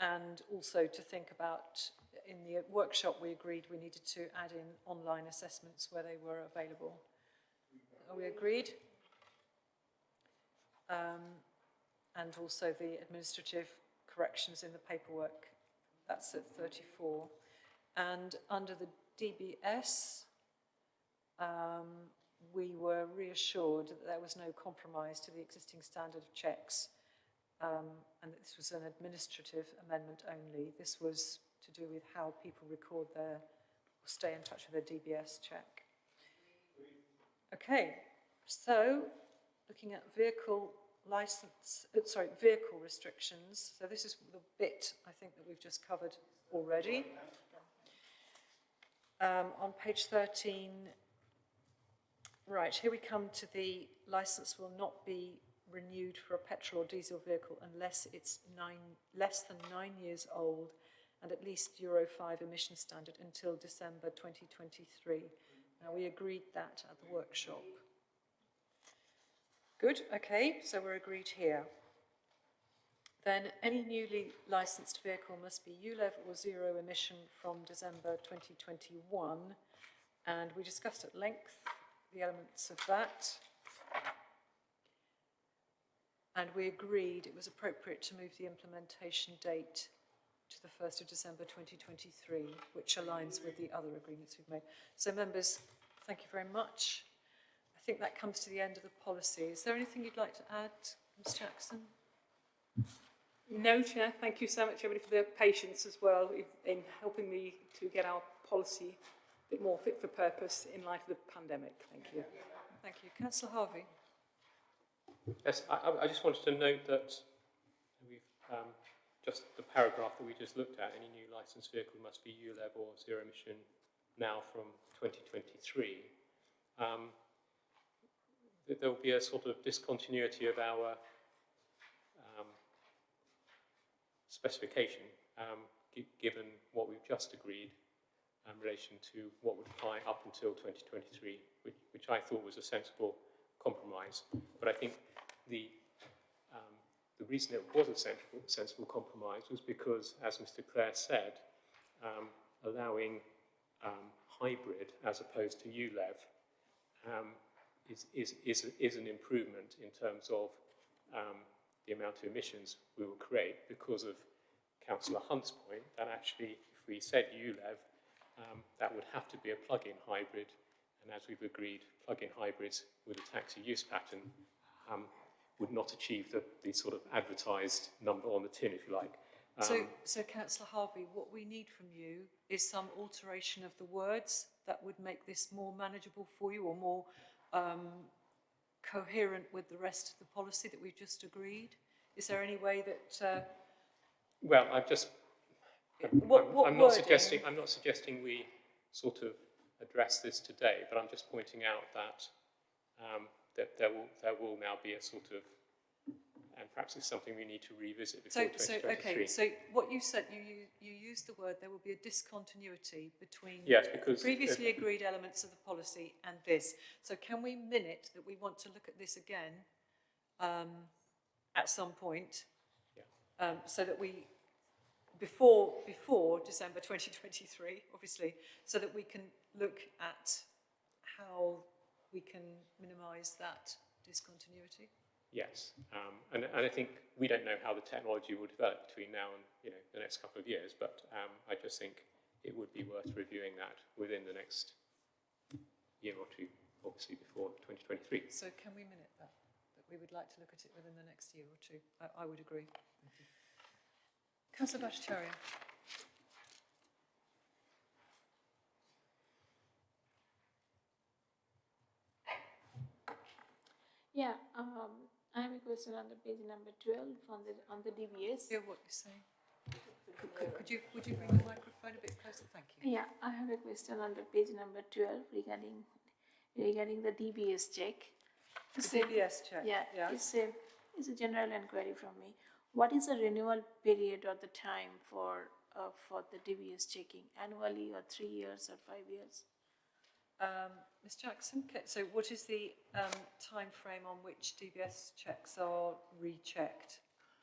and also to think about, in the workshop, we agreed we needed to add in online assessments where they were available. Are we agreed? Um, and also the administrative corrections in the paperwork, that's at 34. And under the DBS, um, we were reassured that there was no compromise to the existing standard of checks um, and that this was an administrative amendment only. This was to do with how people record their, or stay in touch with their DBS check. Okay, so looking at vehicle license, uh, sorry, vehicle restrictions. So this is the bit I think that we've just covered already. Um, on page 13, right, here we come to the license will not be renewed for a petrol or diesel vehicle unless it's nine, less than nine years old and at least Euro 5 emission standard until December 2023. Now, we agreed that at the workshop. Good, okay, so we're agreed here. Then any newly licensed vehicle must be ULEV or zero emission from December 2021. And we discussed at length the elements of that. And we agreed it was appropriate to move the implementation date to the 1st of December 2023, which aligns with the other agreements we've made. So members, thank you very much. I think that comes to the end of the policy. Is there anything you'd like to add, Ms Jackson? No, Chair, thank you so much everybody for their patience as well in, in helping me to get our policy a bit more fit for purpose in light of the pandemic. Thank you. Thank you. Councillor Harvey? Yes, I, I- I just wanted to note that we've, um, just the paragraph that we just looked at, any new licensed vehicle must be ULEV or zero emission now from 2023. Um, there will be a sort of discontinuity of our um, specification, um, given what we've just agreed in relation to what would apply up until 2023, which, which I thought was a sensible compromise. But I think the, um, the reason it was a sensible, sensible compromise was because, as Mr Clare said, um, allowing um, hybrid as opposed to ULEV um, is, is, is, is an improvement in terms of um, the amount of emissions we will create because of Councillor Hunt's point that actually if we said ULEV, um, that would have to be a plug-in hybrid and as we've agreed, plug-in hybrids with a taxi use pattern um, would not achieve the, the sort of advertised number on the tin, if you like. So, Um, so councillor Harvey, what we need from you is some alteration of the words that would make this more manageable for you or more um, coherent with the rest of the policy that we've just agreed? Is there any way that, uh, Well, I've just, What- I'm, what I'm not suggesting, I'm not suggesting we sort of address this today, but I'm just pointing out that, um, that there will, there will now be a sort of, and perhaps it's something we need to revisit before so, so, okay, so what you said, you, you, you used the word, there will be a discontinuity between Yes, because- previously agreed elements of the policy and this. So can we minute that we want to look at this again um, at some point? Um, so that we, before, before December 2023, obviously, so that we can look at how we can minimise that discontinuity? Yes, um, and, and I think we don't know how the technology will develop between now and you know the next couple of years, but um, I just think it would be worth reviewing that within the next year or two, obviously before 2023. So can we minute that? That we would like to look at it within the next year or two? I, I would agree. Councillor Bhattacharya. Yeah, um, I have a question on the page number twelve on the, on the DBS. Hear what you're saying. Could, could, could you, would you bring the microphone a bit closer? Thank you. Yeah, I have a question on the page number twelve regarding, regarding the DBS check. The DBS check, Yeah, yeah. it's a, it's a general inquiry from me. What is the renewal period or the time for, uh, for the DBS checking? Annually or three years or five years? Um, Ms Jackson, so what is the um, time frame on which DBS checks are rechecked?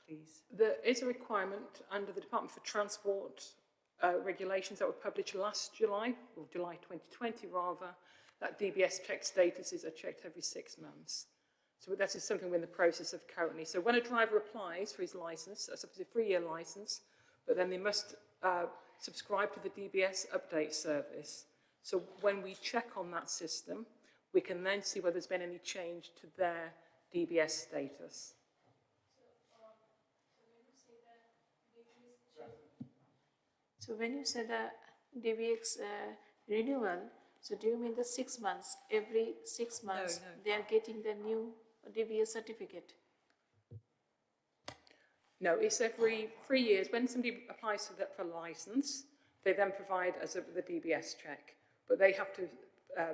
please? There is a requirement under the Department for Transport uh, regulations that were published last July, or July 2020 rather, that DBS check statuses are checked every six months. So that is something we're in the process of currently. So when a driver applies for his licence, that's a three-year licence, but then they must uh, subscribe to the DBS update service. So when we check on that system, we can then see whether there's been any change to their DBS status. So when you say the DBX uh, renewal, so do you mean the six months? Every six months, no. they are getting the new DBS certificate? No, it's every three years. When somebody applies for that for a licence, they then provide us with the DBS check. But they have to uh,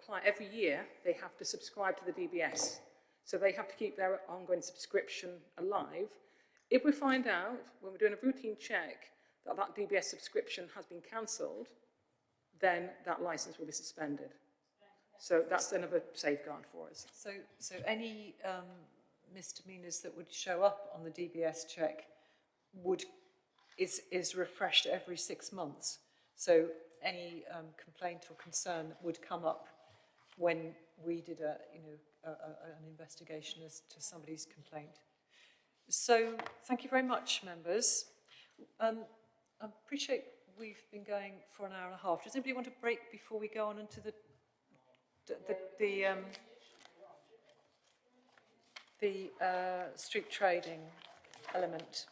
apply every year. They have to subscribe to the DBS, so they have to keep their ongoing subscription alive. If we find out when we're doing a routine check that that DBS subscription has been cancelled, then that licence will be suspended. So that's another safeguard for us. So, so any um, misdemeanours that would show up on the DBS check would, is, is refreshed every six months. So any um, complaint or concern that would come up when we did a, you know, a, a, an investigation as to somebody's complaint. So thank you very much, members. Um, I appreciate we've been going for an hour and a half. Does anybody want to break before we go on into the the, the, the, um, the uh, street trading element.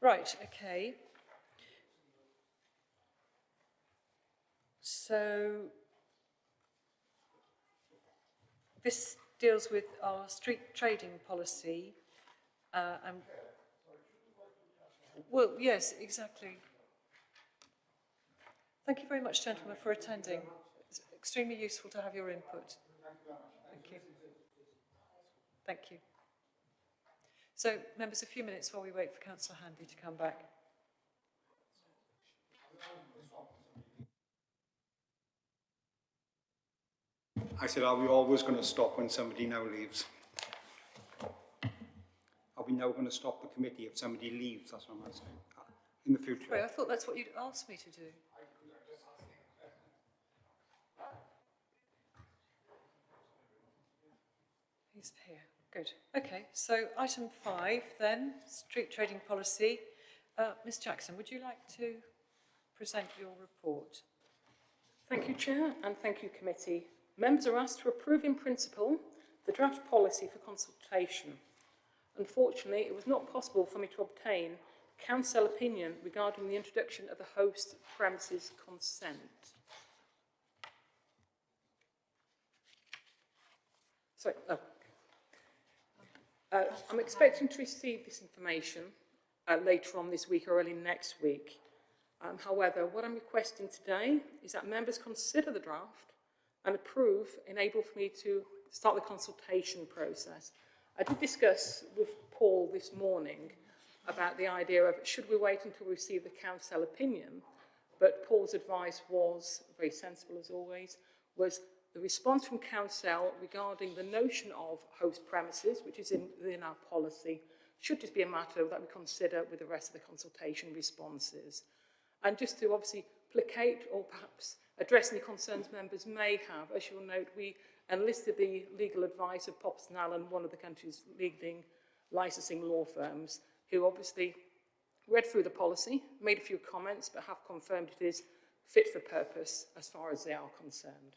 Right, okay. So this deals with our street trading policy. Uh, and, well, yes, exactly. Thank you very much, gentlemen, for attending. It's extremely useful to have your input. Thank you. Thank you. So, members, a few minutes while we wait for Councillor Handy to come back. I said, are we always going to stop when somebody now leaves? Are we now going to stop the committee if somebody leaves? That's what I'm asking. In the future. Sorry, I thought that's what you'd asked me to do. He's here. Good. Okay, so item five then, street trading policy. Uh, Ms Jackson, would you like to present your report? Thank you, Chair, and thank you, Committee. Members are asked to approve in principle the draft policy for consultation. Unfortunately, it was not possible for me to obtain counsel opinion regarding the introduction of the host premises consent. Sorry, oh. Uh, I'm expecting to receive this information uh, later on this week or early next week. Um, however, what I'm requesting today is that members consider the draft and approve, enable for me to start the consultation process. I did discuss with Paul this morning about the idea of should we wait until we receive the counsel opinion, but Paul's advice was, very sensible as always, was the response from counsel regarding the notion of host premises, which is in, within our policy, should just be a matter that we consider with the rest of the consultation responses. And just to obviously placate or perhaps address any concerns members may have, as you'll note, we enlisted the legal advice of Poppleston Allen, one of the country's leading licensing law firms, who obviously read through the policy, made a few comments, but have confirmed it is fit for purpose as far as they are concerned.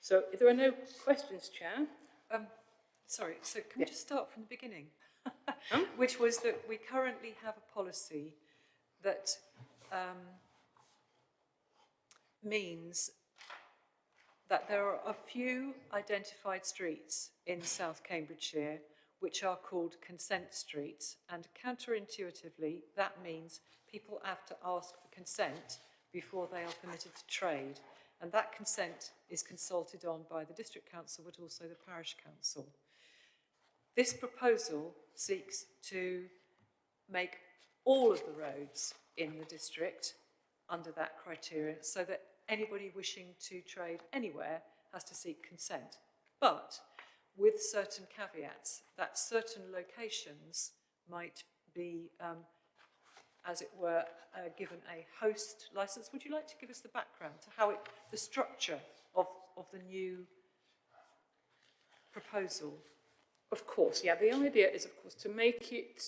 So if there are no questions, Chair, Um, sorry, so can we just start from the beginning? Which was that we currently have a policy that um, means that there are a few identified streets in South Cambridgeshire which are called consent streets and counterintuitively that means people have to ask for consent before they are permitted to trade and that consent is consulted on by the district council but also the parish council. This proposal seeks to make all of the roads in the district under that criteria so that anybody wishing to trade anywhere has to seek consent. But with certain caveats, that certain locations might be, um, as it were, uh, given a host license. Would you like to give us the background to how it, the structure of, of the new proposal? Of course, yeah. The idea is, of course, to make it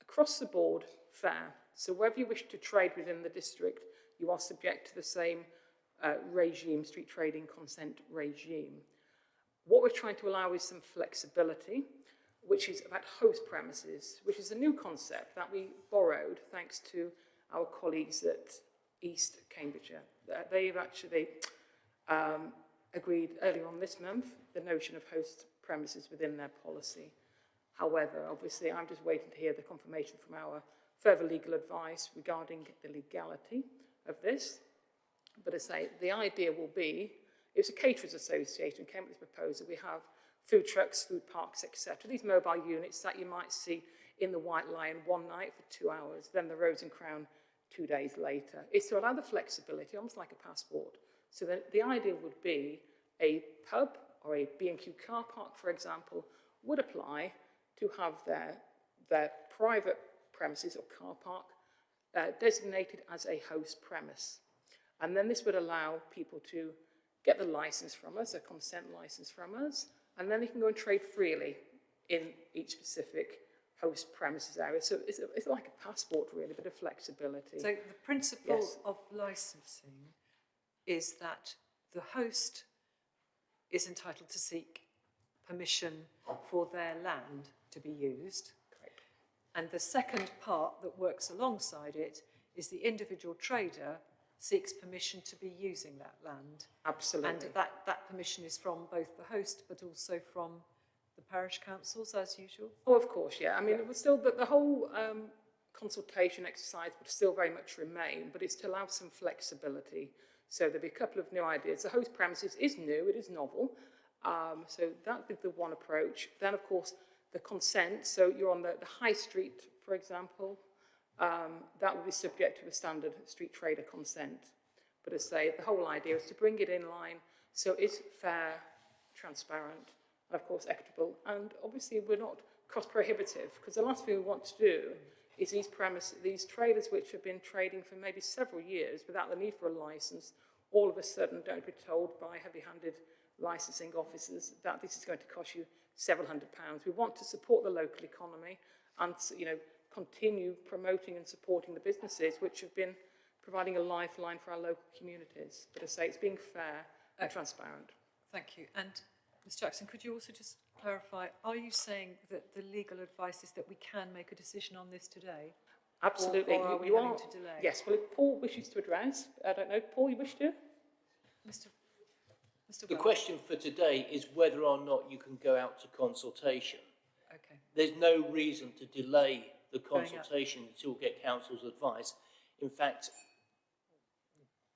across the board fair. So wherever you wish to trade within the district, you are subject to the same uh, regime, street trading consent regime. What we're trying to allow is some flexibility, which is about host premises, which is a new concept that we borrowed thanks to our colleagues at East Cambridgeshire. Uh, They've actually um, agreed earlier on this month the notion of host premises within their policy. However, obviously, I'm just waiting to hear the confirmation from our further legal advice regarding the legality of this. But I say, the idea will be, it's a caterers association came up with this proposal. We have food trucks, food parks, etc. These mobile units that you might see in the White Lion one night for two hours, then the Rose and Crown two days later. It's to allow the flexibility, almost like a passport. So the, the idea would be a pub or a B&Q car park, for example, would apply to have their, their private premises or car park uh, designated as a host premise. And then this would allow people to get the license from us, a consent license from us, and then they can go and trade freely in each specific host premises area. So it's, it's like a passport, really, a bit of flexibility. So the principle Yes. of licensing is that the host is entitled to seek permission for their land to be used. Correct. And the second part that works alongside it is the individual trader seeks permission to be using that land. Absolutely. And that, that permission is from both the host but also from the parish councils as usual. Oh, of course, yeah. I mean, it was still, the, the whole um, consultation exercise would still very much remain, but it's to allow some flexibility. So there'll be a couple of new ideas. The host premises is new, it is novel. Um, so that'd be the one approach. Then, of course, the consent. So you're on the, the high street, for example. Um, that would be subject to a standard street trader consent. But as I say, the whole idea is to bring it in line so it's fair, transparent, and of course equitable. And obviously we're not cost prohibitive because the last thing we want to do is these these traders which have been trading for maybe several years without the need for a license, all of a sudden don't be told by heavy-handed licensing officers that this is going to cost you several hundred pounds. We want to support the local economy and, you know, continue promoting and supporting the businesses which have been providing a lifeline for our local communities. But I say, it's being fair and transparent. Thank you. And Ms Jackson, could you also just clarify, are you saying that the legal advice is that we can make a decision on this today? Absolutely. Or, or are You- we you are- to delay? Yes, well, if Paul wishes to address, I don't know, Paul, you wish to? Mr. Mr. The Wells? question for today is whether or not you can go out to consultation. Okay. There's no reason to delay the consultation until we get counsel's advice. In fact,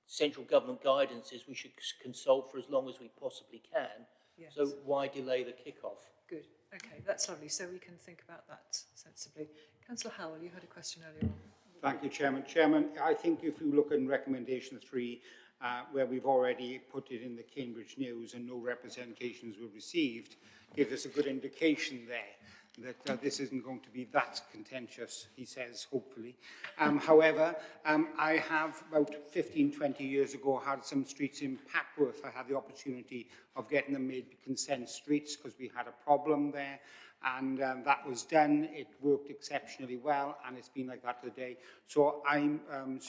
central government guidance is we should consult for as long as we possibly can. Yes. So why delay the kick-off? Good. Okay, that's lovely. So we can think about that sensibly. Councillor Howell, you had a question earlier on. Thank you, Chairman. Chairman, I think if you look in recommendation three, uh, where we've already put it in the Cambridge News and no representations were received, gives us a good indication there that uh, this isn't going to be that contentious, he says, hopefully. Um, however, um, I have about 15, 20 years ago had some streets in Papworth. I had the opportunity of getting them made consent streets because we had a problem there and um, that was done. It worked exceptionally well, and it's been like that today. So I'm, um,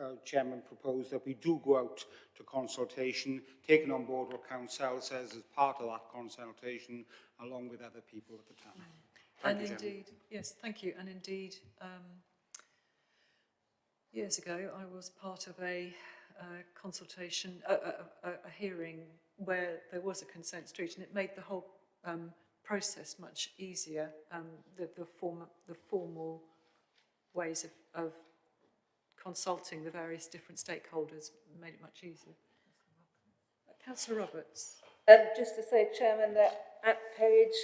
uh, Chairman, propose that we do go out to consultation, taking on board what Council says as part of that consultation, along with other people at the town. Thank and you, Chairman. indeed, yes, thank you. And indeed, um, years ago, I was part of a uh, consultation, a, a, a, a hearing where there was a consent street, and it made the whole um, process much easier. Um, the, the, form, the formal ways of, of consulting the various different stakeholders made it much easier. Uh, Councillor Roberts. Um, just to say, Chairman, that at page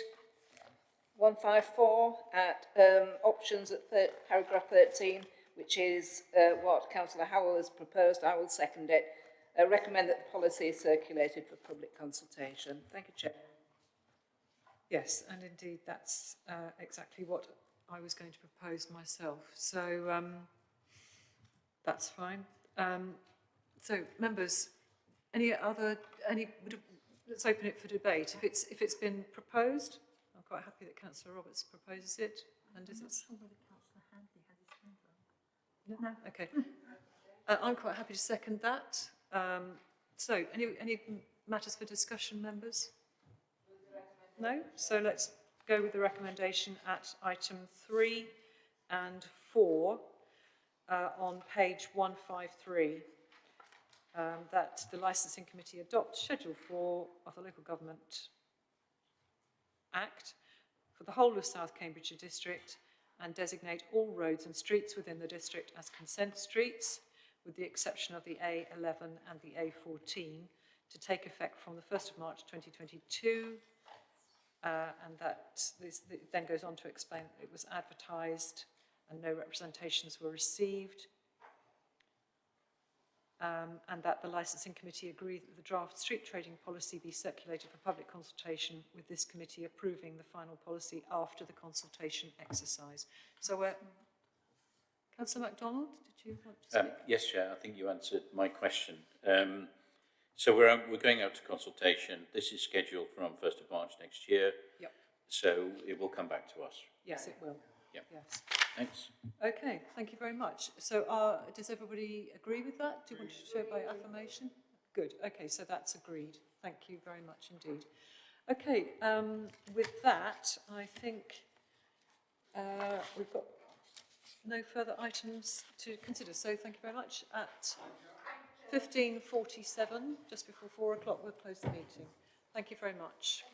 154, at um, options at thir paragraph 13, which is uh, what Councillor Howell has proposed, I will second it. I recommend that the policy is circulated for public consultation. Thank you, Chair. Yes, and indeed, that's uh, exactly what I was going to propose myself. So um, that's fine. Um, so, members, any other, any, let's open it for debate. If it's, if it's been proposed, I'm quite happy that councillor Roberts proposes it. And is it? No? Okay. Uh, I'm quite happy to second that. Um, so, any, any matters for discussion, members? No? So let's go with the recommendation at item three and four uh, on page 153. Um, that the licensing committee adopt Schedule 4 of the Local Government Act for the whole of South Cambridgeshire District and designate all roads and streets within the district as consent streets, with the exception of the A11 and the A14, to take effect from the 1st of March 2022 uh, and that this then goes on to explain it was advertised and no representations were received. Um, and that the licensing committee agree that the draft street trading policy be circulated for public consultation with this committee approving the final policy after the consultation exercise. So, uh, Councillor MacDonald, did you want to Um, speak? yes, Chair, I think you answered my question. Um, so we're, we're going out to consultation. This is scheduled from 1st of March next year. Yep. So it will come back to us. Yes, it will. Yep. Yes. Thanks. Okay, thank you very much. So uh, does everybody agree with that? Do you want to show by affirmation? Good, okay, so that's agreed. Thank you very much indeed. Okay, um, with that, I think uh, we've got no further items to consider. So thank you very much. At 15.47, just before four o'clock, we'll close the meeting. Thank you very much.